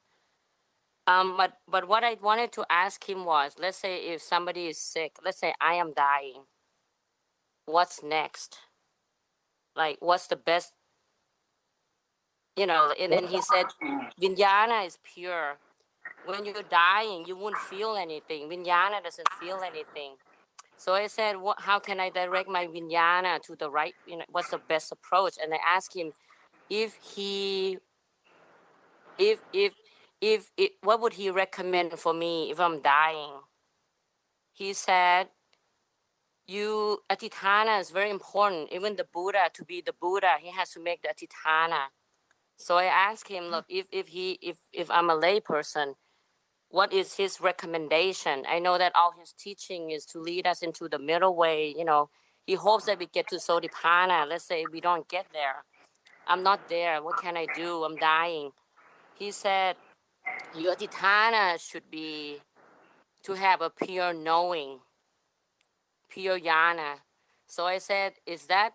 Um, but but what I wanted to ask him was, let's say if somebody is sick, let's say I am dying, what's next? Like, what's the best? You know, and then he said, Vinyana is pure. When you're dying, you won't feel anything. Vinyana doesn't feel anything. So I said, what, how can I direct my vinyana to the right? You know, what's the best approach? And I asked him if he, if if if it, what would he recommend for me if I'm dying? He said, you atitana is very important. Even the Buddha to be the Buddha, he has to make the atitana. So I asked him, mm. look, if if he if if I'm a lay person, what is his recommendation? I know that all his teaching is to lead us into the middle way. You know, he hopes that we get to Sodipana. Let's say we don't get there. I'm not there. What can I do? I'm dying. He said, your atitana should be to have a pure knowing, pure yana. So I said, is that,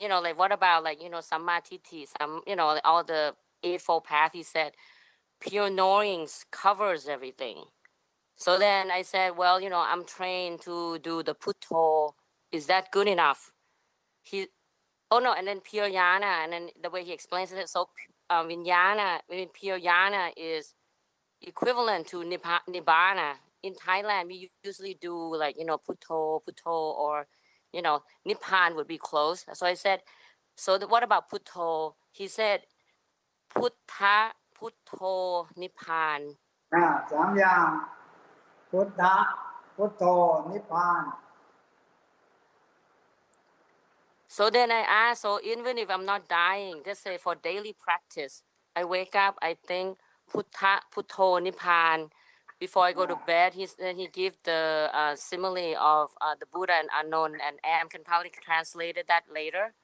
you know, like what about like, you know, samatiti, some, you know, all the eightfold path, he said, pure knowings covers everything. So then I said, well, you know, I'm trained to do the putto. Is that good enough? He, oh no, and then pure yana, and then the way he explains it, so uh, vinyana, I mean, pure yana is equivalent to nibbana. In Thailand, we usually do like, you know, putto, putto, or, you know, nipan would be close. So I said, so the, what about putto? He said, putta, putto, nippon. อ่าสามอย่าง พุทธะพุทโธนิพพาน So then I asked, so even if I'm not dying, just say for daily practice, I wake up, I think Putta, Putto, Nipan. Before I go to bed, he's, then he give the uh, simile of uh, the Buddha and Anon, and Am can probably translate that later.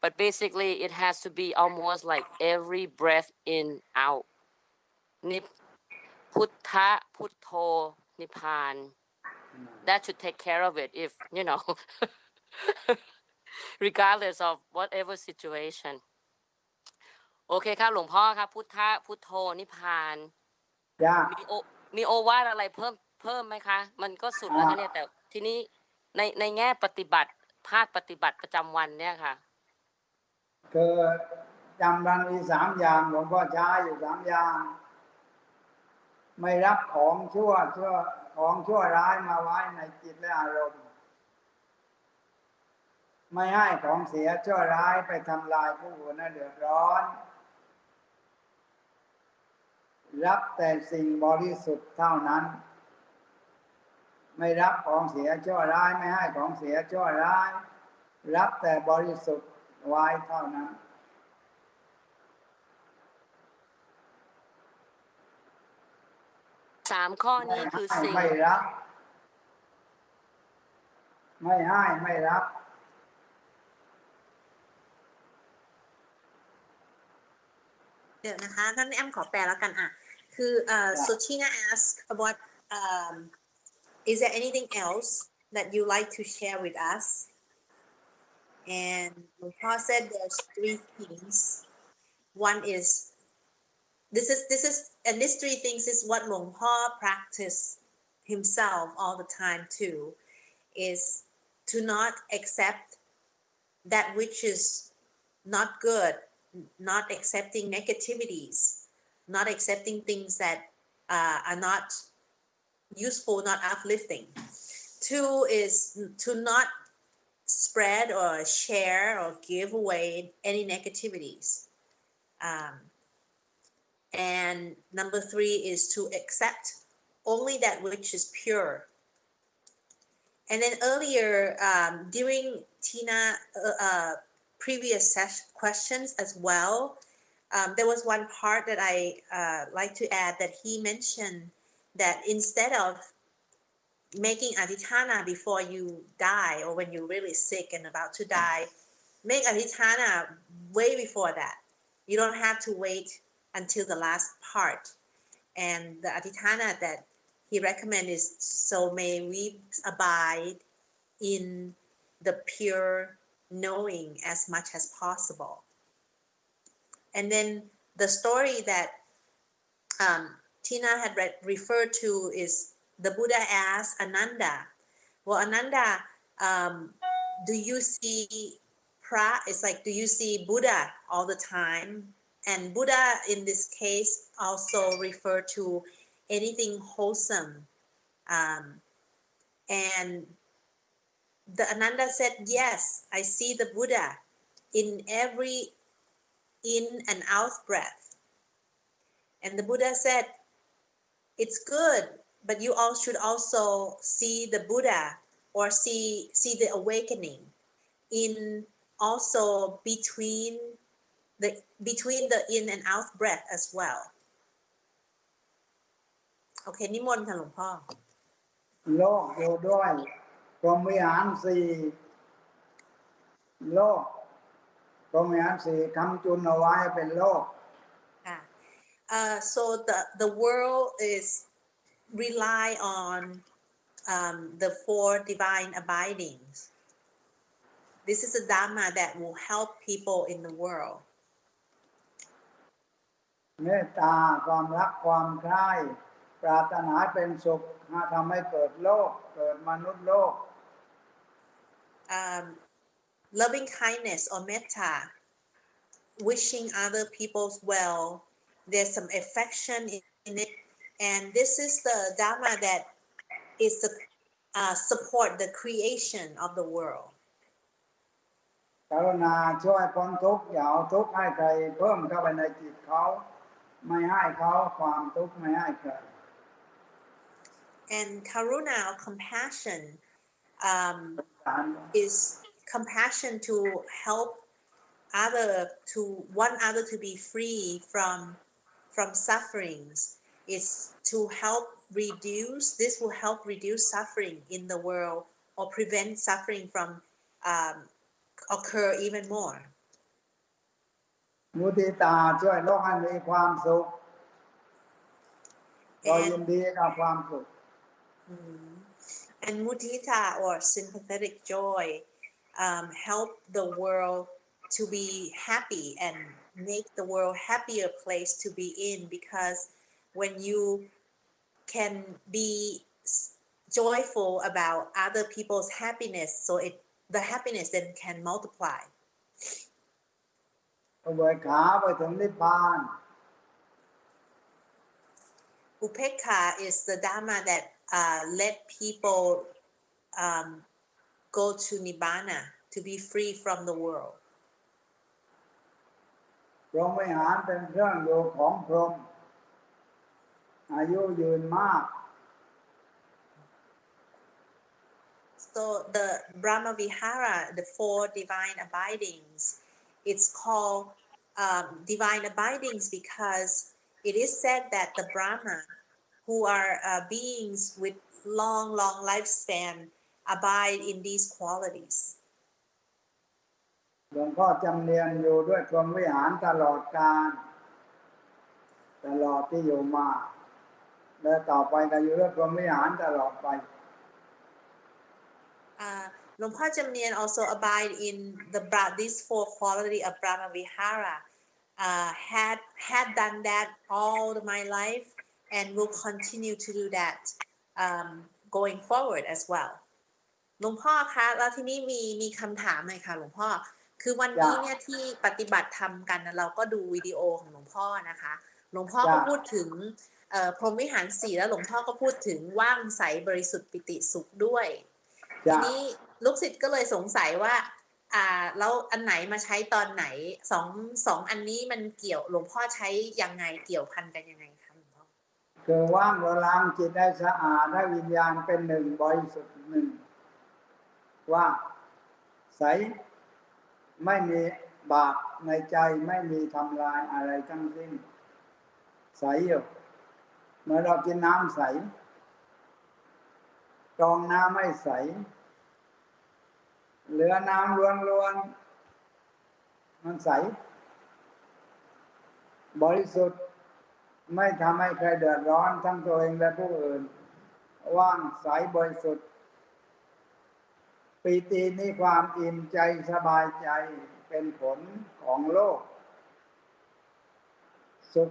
But basically, it has to be almost like every breath in, out. Nip, Putta, Putto, Nipan. That should take care of it if, you know. regardless of whatever situation โอเคครับหลวงพ่อครับ พุทธะพุทโธนิพพานยากมีโอมีโอวาทอะไรเพิ่มเพิ่มไหมคะ มันก็สุดแล้วนะเนี่ยแต่ทีนี้ในในแง่ปฏิบัติภาคปฏิบัติประจำวันเนี่ยค่ะ คือจำรันมีสามอย่างหลวงพ่อใช้อยู่สามอย่าง ไม่รับของชั่วชั่วของชั่วร้ายมาไว้ในจิตและอารมณ์ ไม่ให้ของเสียชั่วร้ายไปทำลายผู้อื่นเดือดร้อน รับแต่สิ่งบริสุทธิ์เท่านั้น ไม่รับของเสียชั่วร้าย ไม่ให้ของเสียชั่วร้าย รับแต่บริสุทธิ์ ไว้เท่านั้น สามข้อไม่นี้คือให้สิ่งไม่รับ ไม่ให้ไม่รับเดี๋ยวนะคะท่านแอมขอแปลแล้วกันอะคือเอ่อ so Tina asked about um is there anything else that you like to share with us And Muha said there's three things. One is this is this is and these three things is what Long Ha practiced himself all the time too, is to not accept that which is not good, not accepting negativities, not accepting things that uh, are not useful, not uplifting. Two is to not spread or share or give away any negativities. Um, and number three is to accept only that which is pure. And then earlier, um, during Tina, uh, uh, previous questions as well. Um, there was one part that I uh, like to add that he mentioned that instead of making aditana before you die or when you're really sick and about to die, make aditana way before that. You don't have to wait until the last part. And the aditana that he recommends is so may we abide in the pure knowing as much as possible. And then the story that um, Tina had read, referred to is the Buddha asked Ananda, Well, Ananda, um, do you see pra? It's like, do you see Buddha all the time? And Buddha in this case also refer to anything wholesome. Um, and the Ananda said, Yes, I see the Buddha in every in and out breath. And the Buddha said, It's good, but you all should also see the Buddha or see see the awakening in also between the between the in and out breath as well. โอเคนิมนต์ค่ะหลวงพ่อ โลกอยู่ด้วยพรหมวิหารสี่โลกพรหมวิหารสี่คำจุนเอาไว้เป็นโลก Ah, uh, so the the world is rely on um, the four divine abidings. This is a dharma that will help people in the world. เมตตาความรักความใคร่ปรารถนาเป็นสุขมาทำให้เกิดโลก เกิดมนุษย์โลก Um, loving kindness or metta, wishing other people's well. There's some affection in in it, and this is the dharma that is the uh, support the creation of the world. กรุณาช่วยพ้นทุกข์อย่าเอาทุกข์ให้ใครเพิ่มเข้าไปในจิตเขา ไม่ให้เขาความทุกข์ไม่ให้ใคร And karuna or compassion um, สาร is compassion to help other to want other to be free from from sufferings is to help reduce this will help reduce suffering in the world or prevent suffering from um, occur even more มุติตาช่วยโลกให้มีความสุขเรายิน and ดีกับความสุข mm, and mudita or sympathetic joy um, help the world to be happy and make the world happier place to be in because when you can be s- joyful about other people's happiness so it the happiness then can multiply อุเบกขาไปถึงนิพพาน upekha is the dharma that uh, let people um, go to nibbana to be free from the world พรหมวิหารเป็นเครื่องอยู่ของพรหม อายุยืนมาก So the Brahma Vihara, the four divine abidings, it's called um, divine abidings because it is said that the Brahma, who are uh, beings with long, long lifespan, abide in these qualities. หลวงพ่อจำเนียนอยู่ด้วยพรหมวิหารตลอดการตลอดที่อยู่มา และต่อไปก็อยู่ด้วยพรหมวิหารตลอดไป Uh, Luang Por Jamnian also abide in the Bra- these four quality of Brahma Vihara. Uh, had had done that all my life and will continue to do that um, going forward as well. หลวงพ่อคะแล้วที่นี่มีมีคำถามหน่อยค่ะหลวงพ่อคือวันนี้เนี่ยที่ปฏิบัติธรรมกันนะเราก็ดูวิดีโอของหลวงพ่อนะคะ หลวงพ่อก็จ้ะพูดถึงเอ่อ พรหมวิหารสี่แล้วหลวงพ่อก็พูดถึงว่างใสบริสุทธิ์ปิติสุขด้วย ทีจะนี้ลูกศิษย์ก็เลยสงสัยว่า อ่าแล้วอันไหนมาใช้ตอนไหนสองสองอันนี้มันเกี่ยวหลวงพ่อใช้ยังไงเกี่ยวพันกันยังไงคะหลวงพ่อคือว่างเราล้างจิตได้สะอาดได้วิญญาณเป็นหนึ่งบริสุทธิ์หนึ่งว่างใสไม่มีบาปในใจไม่มีทำลายอะไรทั้งสิ้นใสอยู่ เมื่อเรากินน้ำใสกรองน้ำไม่ใส เหลือน้ำล้วนๆมันใส บริสุทธิ์ไม่ทำให้ใครเดือดร้อนทั้งตัวเองและผู้อื่น ว่างใสบริสุทธิ์ปีตินี่ความอิ่มใจสบายใจเป็นผลของโลก สุข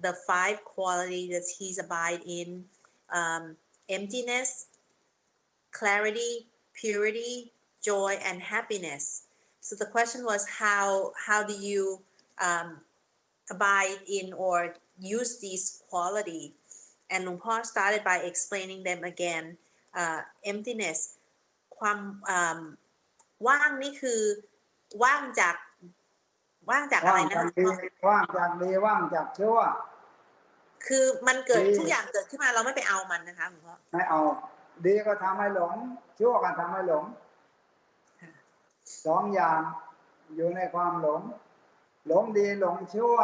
the five qualities he's abide in um, emptiness, clarity, purity, joy, and happiness. So the question was how how do you um, abide in or use these quality? And Luang Por started by explaining them again. Uh, emptiness ความว่างนี่คือว่างจาก ว่างจากอะไรว่างนะจากคะดีว่างจากดีว่างจากชั่ว คือมันเกิดดีทุกอย่างเกิดขึ้นมาเราไม่ไปเอามันนะคะหลวงพ่อไม่เอา ดีก็ทำให้หลง ชั่วก็ทำให้หลงสองอย่างอยู่ในความหลง หลงดีหลงชั่ว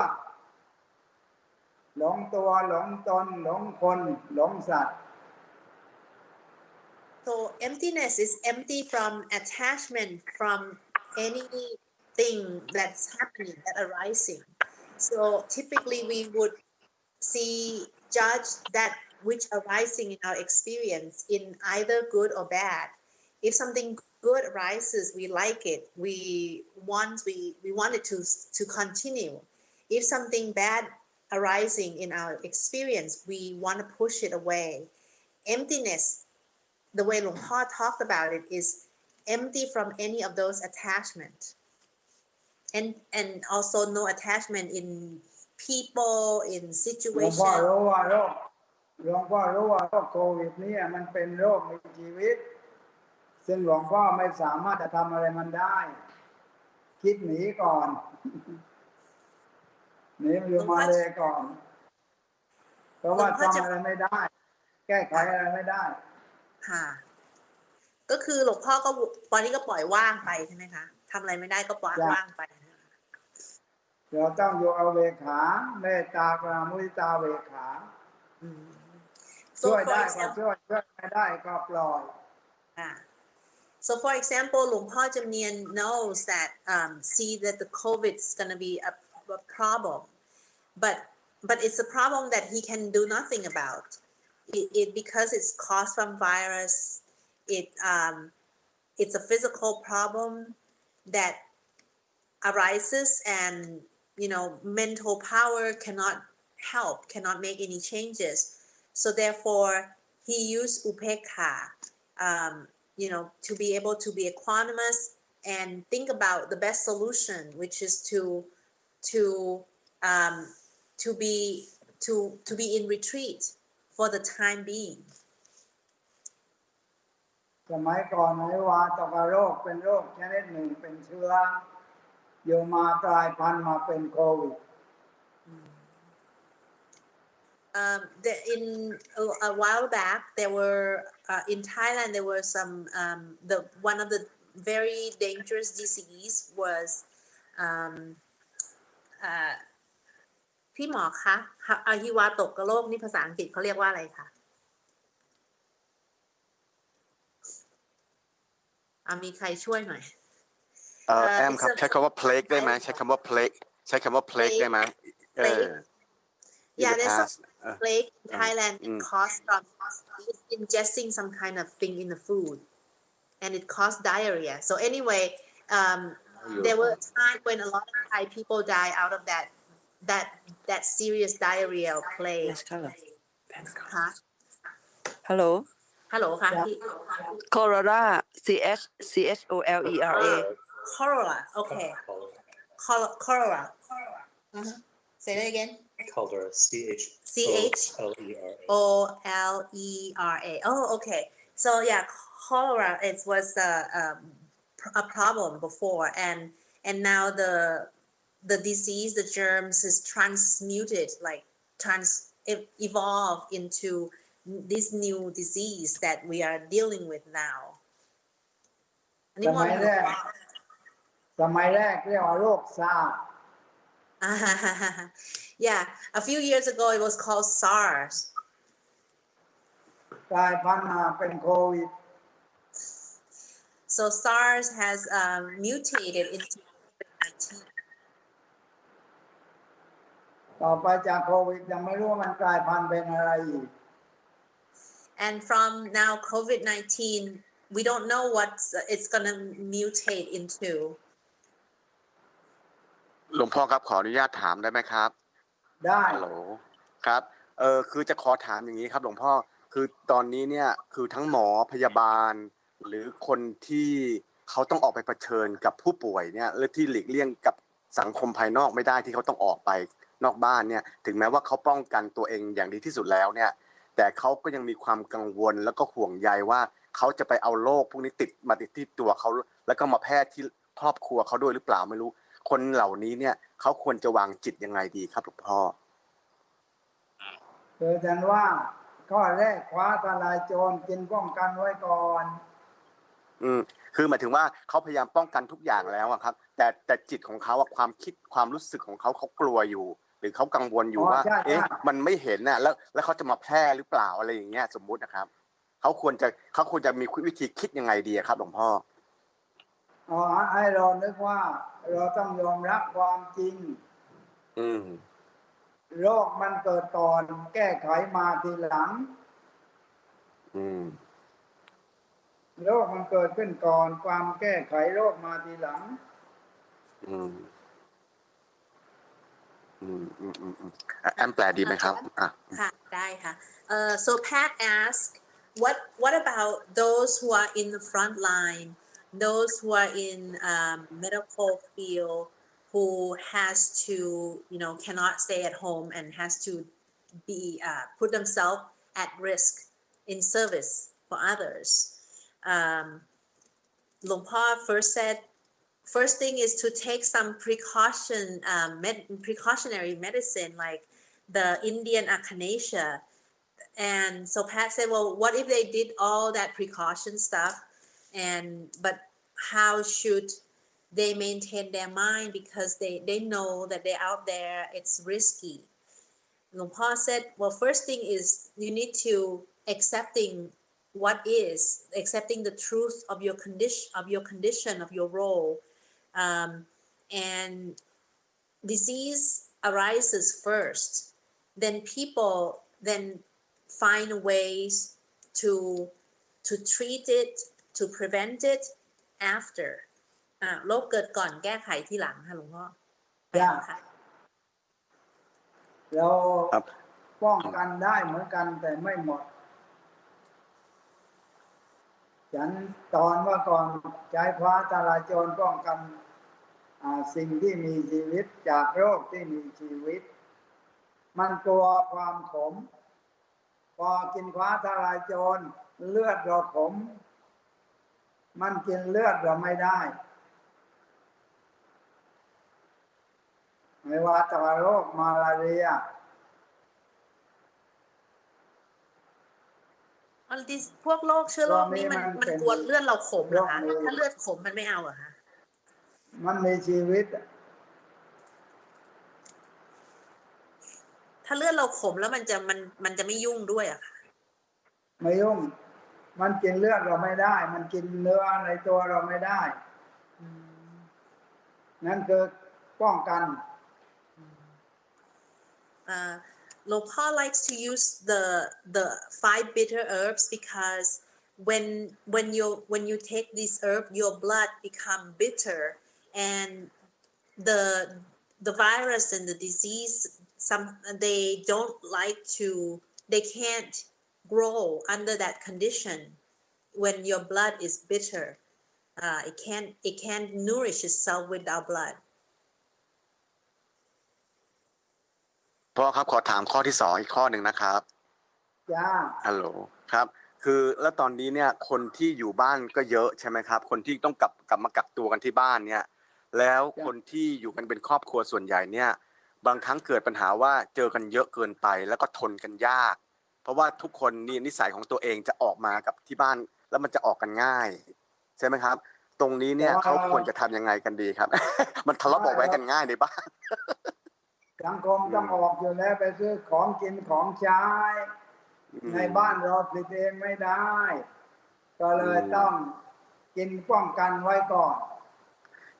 หลงตัวหลงตน หลงคน หลงสัตว์ So emptiness is empty from attachment from anything that's happening, that arising. So typically we would see, judge that which arising in our experience in either good or bad. If something good arises, we like it. We want we we want it to to continue. If something bad arising in our experience, we want to push it away. Emptiness the way Luang Por talked about it is empty from any of those attachment and and also no attachment in people in หลวงพ่อ situation รู้ว่าโรคหลวงพ่อรู้ว่าโรคโควิดเนี่ยมันเป็นโรคมีชีวิต ซึ่งหลวงพ่อไม่สามารถจะทำอะไรมันได้ คิดหนีก่อน หนีอยู่มาเลยก่อน เพราะว่าทำอะไรไม่ได้ แก้ไขอะไรไม่ได้ ค่ะ ก็คือหลวงพ่อก็ตอนนี้ก็ปล่อยว่างไปใช่ไหมคะทำอะไรไม่ได้ก็ปล่อยจ้ะ ว่างไปนะคะ เราต้องอยู่เอาเวขา เมตตากรามุทิตาเวขา อืม So ช่วย for ได้ก็ example ช่วยช่วยไม่ได้ก็ปล่อย Ah. So for example, Lung Pa Jamnian knows that um, see that the COVID is going to be a, a problem, but but it's a problem that he can do nothing about. It, it because it's caused from virus. It um, it's a physical problem that arises, and you know mental power cannot help, cannot make any changes. So therefore, he used upekha um, you know, to be able to be equanimous and think about the best solution, which is to to um, to be to to be in retreat for the time being. สมัยก่อนไหนว่าตกโรคเป็นโรคชนิดหนึ่งเป็นเชื้อ อยู่มากลายพันธุ์มาเป็นโควิด Um, the, in a, a while back, there were uh, in Thailand there were some um, the one of the very dangerous disease was um, uh, พี่หมอคะอะฮิวาตกกระโรคนี่ภาษาอังกฤษเขาเรียกว่าอะไรคะอะมีใครช่วยหน่อย เอ่อ เอ่อ แอมครับ it's a- ใช้คำว่า plague ได้ไหมใช้คำว่า plague ใช้คำว่า plague ได้ไหมเออ plague in Yeah, the there's a past เออ plague in Uh, Thailand it mm. caused from ingesting some kind of thing in the food and it caused diarrhea. So anyway, um, there were a time when a lot of Thai people die out of that that that serious diarrhea or plague. Yes, color. ค่ะ Hello. ฮัลโหลค่ะพี่ Cholera. C H C H O L E R A. cholera okay Chol- cholera uh-huh. say that again Cholera, C H C H L E R A. O L E R A. Oh, okay. So yeah, cholera it was a, um, a problem before, and and now the the disease, the germs, is transmuted, like trans evolve into this new disease that we are dealing with now. อัน ส นี้มอ มั น ยแรก สมัยแรกเรียกว่าโรคซาร์ yeah, a few years ago it was called SARS. กลายพันธุ์มาเป็นโควิด So SARS has um, mutated into COVID-19. ต่อไปจากโควิดยังไม่รู้ว่ามันกลายพันธุ์เป็นอะไรอีก And from now COVID 19, we don't know what it's going to mutate into. หลวงพ่อครับขออนุญาตถามได้ไหมครับได้ฮัลโหลครับเออคือจะขอถามอย่างนี้ครับ หลวงพ่อคือตอนนี้เนี่ยคือทั้งหมอพยาบาล หรือคนที่เขาต้องออกไปเผชิญกับผู้ป่วยเนี่ยหรือที่หลีกเลี่ยงกับสังคมภายนอกไม่ได้ที่เขาต้องออกไปนอกบ้านเนี่ย ถึงแม้ว่าเขาป้องกันตัวเองอย่างดีที่สุดแล้วเนี่ย แต่เขาก็ยังมีความกังวลแล้วก็ห่วงใยว่าเขาจะไปเอาโรคพวกนี้ติดมาติดที่ตัวเขาแล้วก็มาแพร่ที่ครอบครัวเขาด้วยหรือเปล่าไม่รู้ คนเหล่านี้เนี่ยเขาควรจะวางจิตยังไงดีครับหลวงพ่อคือฉันว่าข้อแรกคว้าทลายโจรกินป้องกันไว้ก่อน อืมคือหมายถึงว่าเขาพยายามป้องกันทุกอย่างแล้วอะครับ แต่แต่จิตของเขาอะความคิดความรู้สึกของเขาเขากลัวอยู่ หรือเขากังวลอยู่อ๋อว่าใช่เอ๊ะใช่มันไม่เห็นน่ะแล้ว แล้วเขาจะมาแพร่หรือเปล่าอะไรอย่างเงี้ยสมมุตินะครับเขาควรจะเขาควรจะมีวิธีคิดยังไงดีอะครับหลวงพ่อ อ๋อให้เรานึกว่า เราต้องยอมรับความจริง อืมโรคมันเกิดก่อน แก้ไขมาทีหลัง อืมโรคมันเกิดขึ้นก่อน ความแก้ไขโรคมาทีหลัง อืมอืมอืมอืมอืมอะแอมแปลดีไหมครับอะ ค่ะได้ค่ะ Uh, so Pat asked, what what about those who are in the front line, those who are in um, medical field, who has to you know cannot stay at home and has to be uh, put themselves at risk in service for others. Um, first said, first thing is to take some precaution, um, med- precautionary medicine like the Indian echinacea. And so Pat said, well, what if they did all that precaution stuff? And but how should they maintain their mind because they they know that they're out there it's risky Luang Por said, well, first thing is you need to accepting what is, accepting the truth of your condition, of your condition, of your role. Um, and disease arises first. Then people then find ways to to treat it, to prevent it after อ่าโรคเกิดก่อนแก้ไขทีหลังค่ะหลวงพ่อจ้ะค่ะเราครับ ป้องกันได้เหมือนกันแต่ไม่หมด ฉันตอนเมื่อก่อนใช้ฟ้าทลายโจรป้องกันอ่าสิ่งที่มีชีวิตจากโรคที่มีชีวิต มันกลัวความขม พอกินฟ้าทลายโจรเลือดเราขม มันกินเลือดเราไม่ได้ไม่ว่าแต่ว่าโรคมาลาเรียอันที่พวกโรคเชื้อโรคนี่มันโรคนี้มันมันเป็นกวนเลือดเราขมเหรอคะ โรคนี้ ถ้าเลือดขมมันไม่เอาเหรอคะ มันมีชีวิต ถ้าเลือดเราขมแล้วมันจะมันมันจะไม่ยุ่งด้วยอะค่ะ ไม่ยุ่ง มันกินเลือดเราไม่ได้ มันกินเนื้อในตัวเราไม่ได้ นั่นคือป้องกัน uh, Luang Por likes to use the the five bitter herbs because when when you when you take this herb your blood become bitter and the the virus and the disease some they don't like to they can't grow under that condition when your blood is bitter. Uh, it can't it can't nourish itself with our blood. พ่อครับขอถามข้อที่สองอีกข้อหนึ่งนะครับจ้าฮัลโหลครับ คือแล้วตอนนี้เนี่ยคนที่อยู่บ้านก็เยอะใช่ไหมครับ คนที่ต้องกลับกลับมากักตัวกันที่บ้านเนี่ย แล้วคนที่อยู่กันเป็นครอบครัวส่วนใหญ่เนี่ย บางครั้งเกิดปัญหาว่าเจอกันเยอะเกินไป แล้วก็ทนกันยาก เพราะว่าทุกคนนี่นิสัยของตัวเองจะออกมากับที่บ้านแล้วมันจะออกกันง่าย ใช่ไหมครับ ตรงนี้เนี่ยเขาควรจะทำยังไงกันดีครับ มันทะเลาะเบาะแว้งกันง่ายในบ้านสังคมต้องออกอยู่แล้วไปซื้อของกินของใช้ในบ้านเราผลิตเองไม่ได้ ก็เลยต้องกินป้องกันไว้ก่อน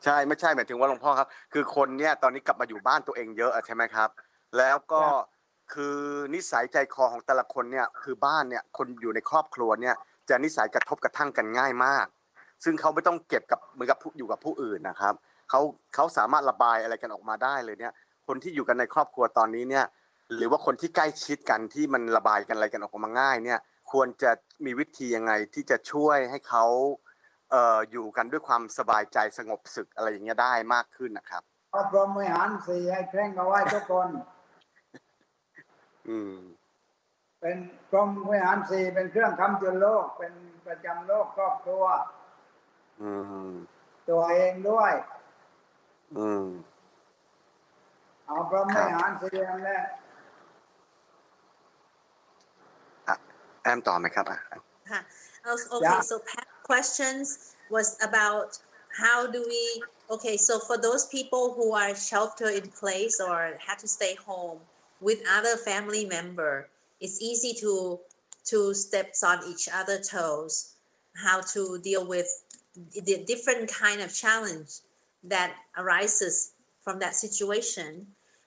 ใช่ไม่ใช่หมายถึงว่าหลวงพ่อครับ คือคนเนี่ยตอนนี้กลับมาอยู่บ้านตัวเองเยอะอะใช่ไหมครับ แล้วก็ คือนิสัยใจคอของแต่ละคนเนี่ยคือบ้านเนี่ยคนอยู่ในครอบครัวเนี่ยจะนิสัยกระทบกระทั่งกันง่ายมาก ซึ่งเขาไม่ต้องเก็บกับเหมือนกับผู้อยู่กับผู้อื่นนะครับเขาเขาสามารถระบายอะไรกันออกมาได้เลยเนี่ย คนที่อยู่กันในครอบครัวตอนนี้เนี่ย หรือว่าคนที่ใกล้ชิดกันที่มันระบายกันอะไรกันออกมาง่ายเนี่ย ควรจะมีวิธียังไงที่จะช่วยให้เขาเอ่ออยู่กันด้วยความสบายใจสงบศึกอะไรอย่างเงี้ยได้มากขึ้นนะครับอาพรหมวิหารสี่ให้เคร่งเอาไว้ทุกคน เป็นพรหมวิหารสี่เป็นเครื่องคำจุนโลก เป็นประจำโลกครอบครัวอืมตัวเองด้วยอืมเอาพรหมวิหารสี่นั่นแหละแอมต่อไหมครับอะ Huh. Oh, Okay, Yeah. so Pat's questions was about how do we, okay, so for those people who are shelter in place or had to stay home with other family member, it's easy to to step on each other toes, how to deal with the different kind of challenge that arises from that situation.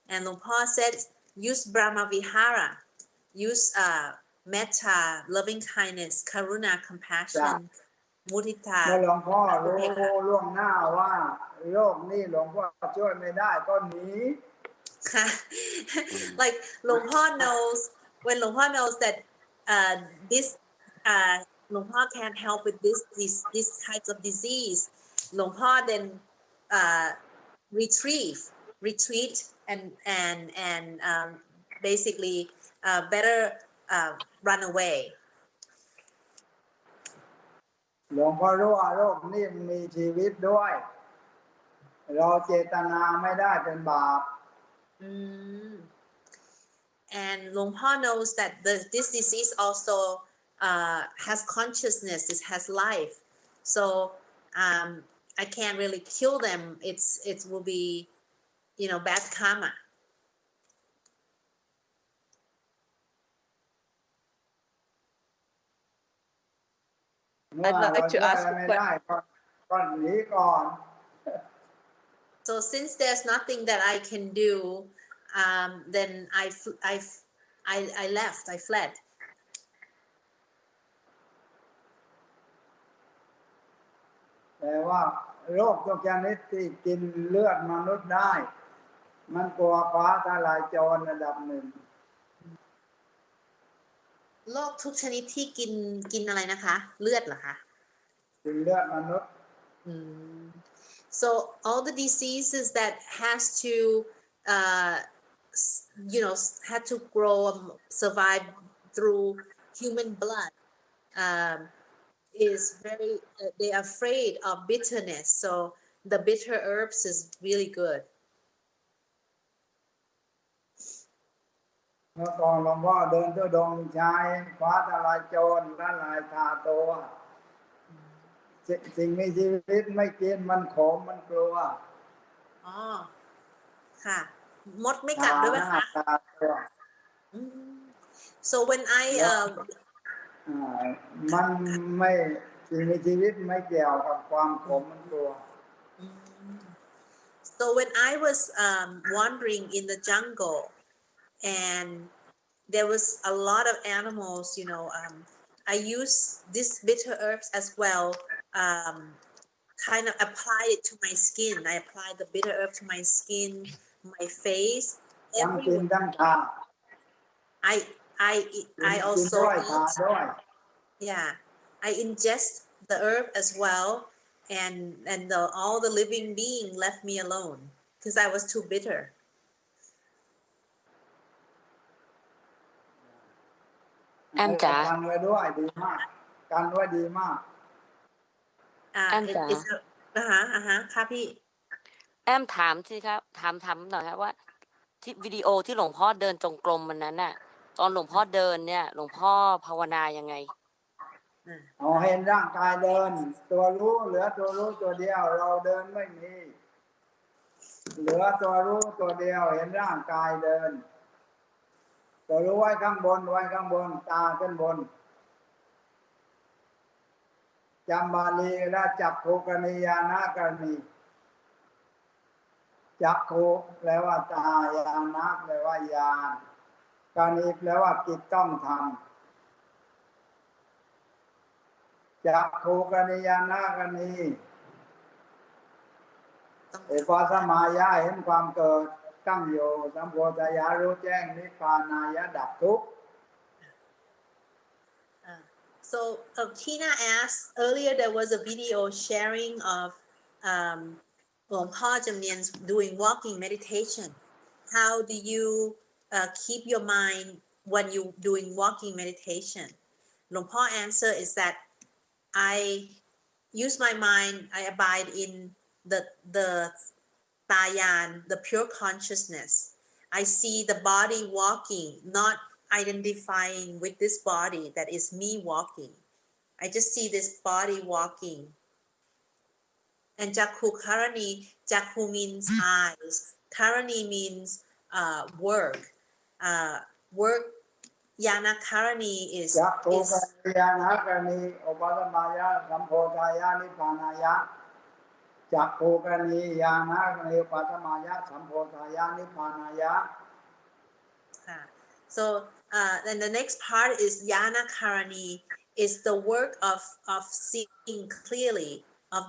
And Luang Por said, use Brahma Vihara, use uh, metta, loving kindness, karuna, compassion, มุทิตาเมื่อหลวงพ่อรู้ล่วงหน้าว่าโลกนี้หลวงพ่อช่วยไม่ได้ก็หนี Mm. like Luang Por knows when Luang Por knows that uh, this uh, Luang Por can help with this this this types of disease. Long Pa then uh, retrieve, retreat, and and and um, basically uh, better uh, run away. หลวงพ่อรู้ว่าโรคนี่มีชีวิตด้วย เราเจตนาไม่ได้เป็นบาป Mm. And Luang Por knows that the, this disease also uh, has consciousness, it has life. So um, I can't really kill them. It's It will be, you know, bad karma. I'd like to ask a question. So since there's nothing that I can do, um, then I, I, I, I left, I fled. But โรคทุกชนิดที่กินกินอะไรนะคะ เลือดเหรอคะกินเลือดมนุษย์ อืม So all the diseases that has to, uh, s- you know, s- had to grow, um, survive through human blood, um, is very. Uh, they are afraid of bitterness. So the bitter herbs is really good. เมื่อก่อนหลวงพ่อเดินทุดงค์ชายฟ้าทลายโจรละลายทาตัว สิสิ่งมีชีวิตไม่กินมันขมมันกลัว อ๋อ ค่ะ มดไม่กัดด้วยไหม ทาหน้า คะ ทาตัว อืม so when I แล้ว um อ่ามันไม่สิ่งมีชีวิตไม่เกี่ยวกับความขมมันกลัว Mm. So when I was um, wandering in the jungle, and there was a lot of animals, you know, um, I used this bitter herbs as well. Um, kind of apply it to my skin. I applied the bitter herb to my skin, my face, ทั้งกิน everywhere. ทั้งทา I I eat- กิน I กิน also ด้วยทา eat. ด้วย Yeah, I ingest the herb as well, and and the, all the living being left me alone because I was too bitter. แอมจ๋า กันไว้ด้วยดี มากกันไว้ดีมาก Uh, And, it- it's a- uh-huh, uh-huh, ค่ะพี่ แอมถามสิครับ ถามถามหน่อยครับว่า ที่วิดีโอที่หลวงพ่อเดินจงกรมวันนั้นน่ะ ตอนหลวงพ่อเดินเนี่ย หลวงพ่อภาวนายังไง เอาเห็นร่างกายเดิน ตัวรู้เหลือตัวรู้ตัวเดียว เราเดินไม่มี เหลือตัวรู้ตัวเดียวเห็นร่างกายเดิน ตัวรู้ไว้ข้างบนไว้ข้างบนตาขึ้นบน จำบาลีและจักขุกนิยานากรณีจักขุแปลว่าตายานะแปลว่ายานกรณีแปลว่ากิจต้องทำจักขูกนิยานาคณีเอปาสมายาเห็นความเกิดตั้งอยู่สัมโพธายารู้แจ้งนิพพานายะดับทุกข์ so uh, Tina asked earlier there was a video sharing of um, Pa Jamnian's doing walking meditation. How do you uh, keep your mind when you doing walking meditation? Luang Por answer is that I use my mind, I abide in the the tayan, the pure consciousness. I see the body walking, not identifying with this body that is me walking. I just see this body walking. And Jakku Karani, Jakku means hmm. eyes. Karani means uh, work. Uh, work, Yana Karani is. Jakku Karani, Yana Karani, ah, So uh, then the next part is Yana Karani is the work of of seeing clearly of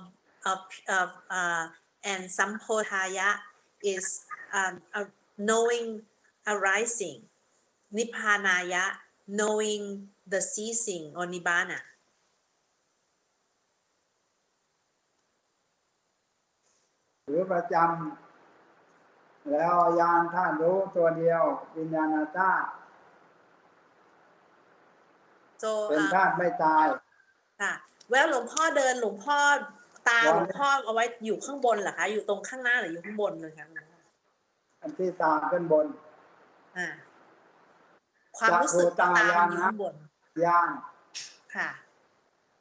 of of uh, and Sampodhaya is um, knowing arising. Nippanaya knowing the ceasing or nibbana. So เป็น um, ธาตุไม่ตาย ค่ะแววหลวงพ่อเดินหลวงพ่อตาวันหลวงพ่อเอาไว้อยู่ข้างบนเหรอคะอยู่ตรงข้างหน้าหรืออยู่ข้างบนเลยคะอันที่ตาขึ้นบน อ่า ความรู้สึกจักขุตาตามันอยู่ยานะข้างบนยานค่ะ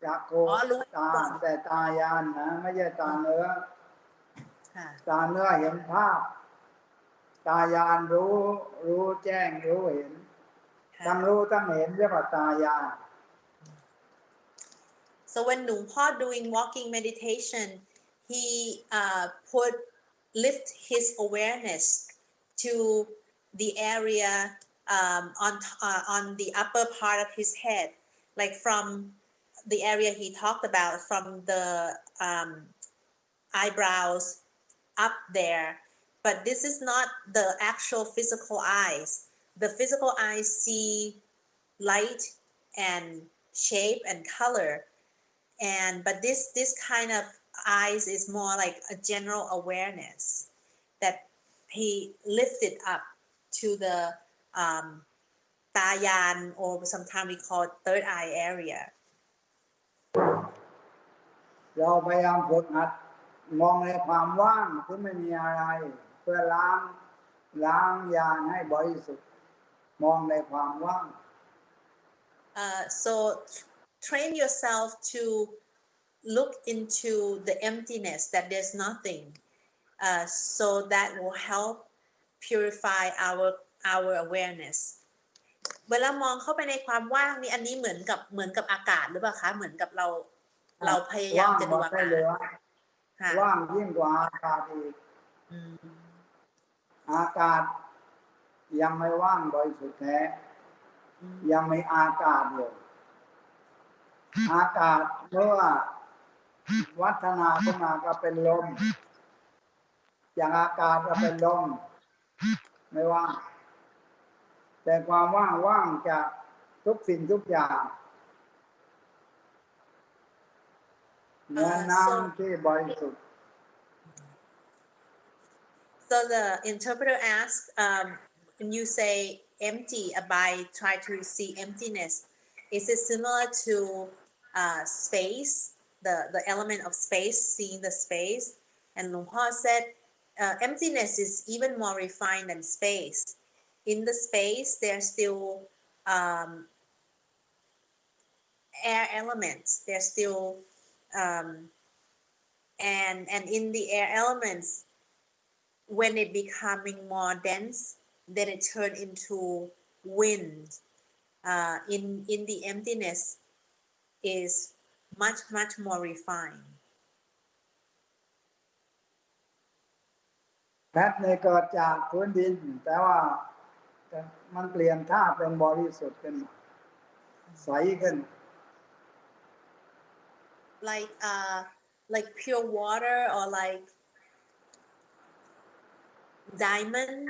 จักโคอ๋อรู้ตาแต่ตายานนะไม่ใช่ตาเนื้อค่ะตาเนื้อเห็นภาพ ตายานรู้ รู้แจ้งรู้เห็นค่ะ ทั้งรู้ทั้งเห็นเรียกว่าตายาน So when Nung Po doing walking meditation, he uh, put lift his awareness to the area um, on t- uh, on the upper part of his head, like from the area he talked about, from the um, eyebrows up there. But this is not the actual physical eyes. The physical eyes see light and shape and color and but this this kind of eyes is more like a general awareness that he lifted up to the um, tayan or sometimes we call it third eye area เราพยายามฝึกหัดมองในความว่างที่ไม่มีอะไร เพื่อล้างล้างยานให้บริสุทธิ์ มองในความว่าง uh, so t- train yourself to look into the emptiness that there's nothing uh, so that will help purify our our awareness เวลามองเข้าไปในความว่างนี่อันนี้เหมือนกับเหมือนกับอากาศหรือเปล่าคะเหมือนกับเราเราพยายามจะดูว่างอาหมดได้กาศเลยค่ะว่างยิ่งกว่าอากาศอีกอืมอากาศ ยังไม่ว่างบริสุทธิ์แท้อืมยังมีอากาศอยู่อากาศเมื่อวัฒนาขึ้นมาก็เป็นลม อย่างอากาศก็เป็นลม ไม่ว่าง แต่ความว่างว่างจากทุกสิ่งทุกอย่างเหมือนน้ำที่บริสุทธิ์ So the interpreter asked, um, when you say empty, Abai try to see emptiness. Is it similar to uh, space, the, the element of space, seeing the space? And Luang Por said, uh, emptiness is even more refined than space. In the space, there's still um, air elements. There's still, um, and and in the air elements, when it becoming more dense, then it turn into wind. Uh, in in the emptiness is much much more refined. แพทในยเกิดจากพื้นดิน แต่ว่าแต่มันเปลี่ยนธาตุเป็นบริสุทธิ์ขึ้นมาใสขึ้น Like uh like pure water or like diamond.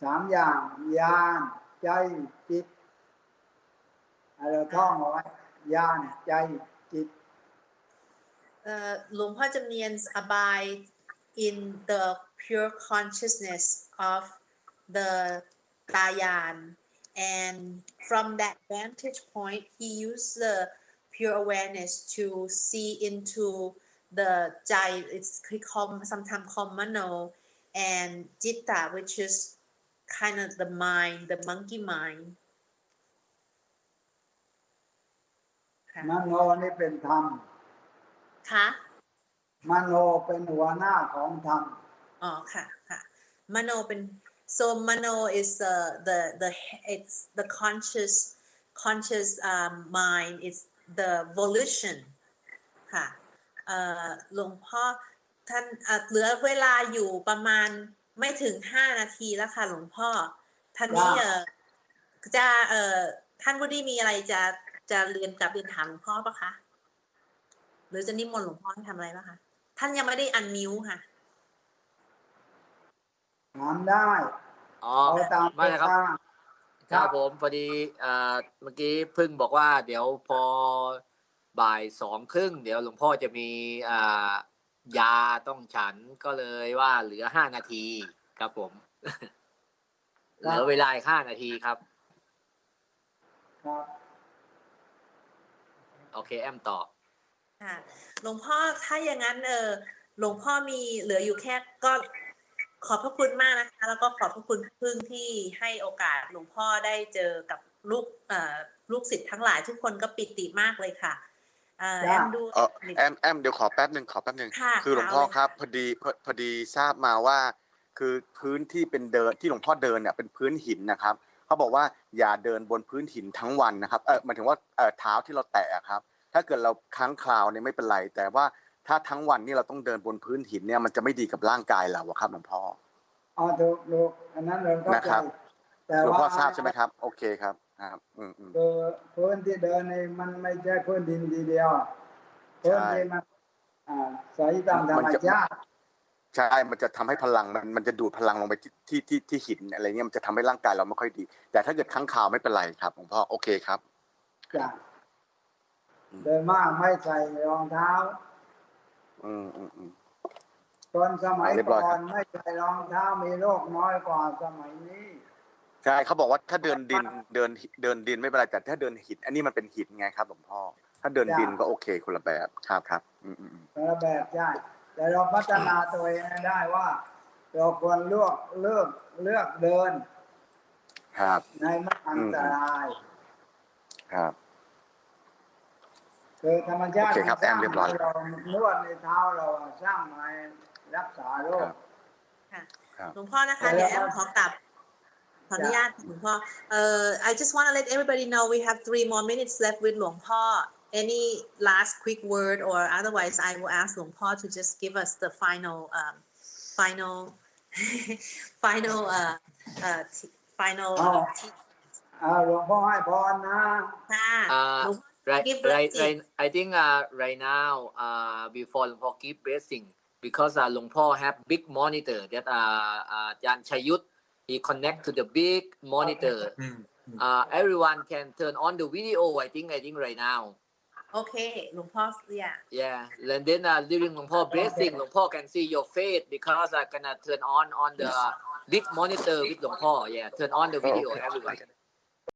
สามอย่างยาน ใจจิตเราท่องเอาไว้ยานใจจิต uh, หลวงพ่อจำเนียน abide in the pure consciousness of the Tayan. And from that vantage point, he used the pure awareness to see into the Jai, it's he called, sometimes called Mano, and Jitta, which is kind of the mind, the monkey mind. ค่ะมโนนี่เป็นธรรม ค่ะ มโนเป็นหัวหน้าของธรรม อ๋อ ค่ะ ค่ะ มโนเป็น so มโน is the the the it's the conscious conscious um, mind it's the volition ค่ะ เอ่อ หลวงพ่อท่านเอ่อเหลือเวลาอยู่ประมาณ ไม่ถึงห้านาทีแล้วค่ะหลวงพ่อท่านนี้ว่าเอ่อจะเอ่อท่านวุฒิมีอะไรจะจะเรียนกลับเรียนถามหลวงพ่อปะคะหรือจะนิมนต์หลวงพ่อให้ทำอะไรปะคะท่านยังไม่ได้อันมิวค่ะ ถามได้อ๋อ เอาตามไม่นะครับโอกาสครับผมพอดีอ่าเมื่อกี้เพึ่งบอกว่า เดี๋ยวพอบ่ายสองครึ่งเดี๋ยวหลวงพ่อจะมีอ่า ยาต้องฉันก็เลยว่าเหลือห้านาทีครับผม เหลือเวลาอีกห้านาทีครับครับ โอเค แอมต่อค่ะหลวงพ่อถ้าอย่างนั้นเออหลวงพ่อมีเหลืออยู่แค่ก็ขอบพระคุณมากนะคะ แล้วก็ขอบพระคุณพึ่งที่ให้โอกาสหลวงพ่อได้เจอกับลูกเอ่อลูกศิษย์ทั้งหลายทุกคนก็ปิติมากเลยค่ะเอ่อแอจ้ะมดูเออแอมแอมเดี๋ยวขอแป๊บหนึ่งขอแป๊บหนึ่งค่ะคือหลวงพ่อเอาเลย ครับพอดีพอพอดีทราบมาว่า คือพื้นที่เป็นเดินที่หลวงพ่อเดินเนี่ยเป็นพื้นหินนะครับเขาบอกว่าอย่าเดินบนพื้นหินทั้งวันนะครับเออหมายถึงว่าเออเท้าที่เราแตะครับ ถ้าเกิดเราค้างคราวเนี่ยไม่เป็นไร แต่ว่าถ้าทั้งวันนี่เราต้องเดินบนพื้นหินเนี่ยมันจะไม่ดีกับร่างกายเราอะครับหลวงพ่อ อ๋อถูกถูกอันนั้นเราเข้านะใจครับ แต่หลวงว่าพ่อทราบใช่ไหมครับ โอเคครับ ครับอืมอืม คือพื้นที่เดินนี่มันไม่ใช่พื้นดินทีเดียวพื้นที่มันอ่าใสตามธรรมชาติใช่ มันจะทำให้พลังมันมันจะดูดพลังลงไปที่ที่ที่ที่หินอะไรเงี้ยมันจะทำให้ร่างกายเราไม่ค่อยดี แต่ถ้าเกิดค้างคาวไม่เป็นไรครับหลวงพ่อโอเคครับ จ้ะโดยมากไม่ใส่รองเท้า อืมอืมอืม ตอนสมัยอ่าเรียบร้ก่อยอครันบ ไม่ใส่รองเท้ามีโรคน้อยกว่าสมัยนี้ ใช่เขาบอกว่าถ้าเดินดินเดินเดินดินไม่เป็นไรแต่ถ้าเดินหินอันนี้มันเป็นหินไงครับหลวงพ่อ ถ้าเดินดินก็โอเคคนละแบบครับครับอืมอืมอืมแต่ละแบบใช่แต่เราพัฒนาตัวเองให้ได้ว่า เราควรเลือกเลือกเลือกเดินครับ ในไม่อันตรายครับ คือธรรมชาติโอเคครับสร้างแอมเรียบร้อยให้เรานวดในเท้าเราสร้างมาให้รักษาโรคครับค่ะครับหลวงพ่อนะคะแล้วเดี๋ยวแอมขอกลับ ขออนุญาตหลวงพ่อ uh, I just want to let everybody know we have three more minutes left with หลวงพ่อ any last quick word or otherwise I will ask Luang Por to just give us the final um, final final uh, uh, final uh, uh, right right right I think uh, right now uh, before หลวงพ่อ keep blessing because uh, paul have big monitor that uh, uh, อาจารย์ชยุทธ he connect to the big monitor. Uh, everyone can turn on the video. I think, I think right now. โอเคหลวงพ่อ yeah Yeah, and then uh, during Long Po blessing, Long Po can see your face because I gonna turn on on the big monitor with Long Po. Yeah, turn on the video, everyone.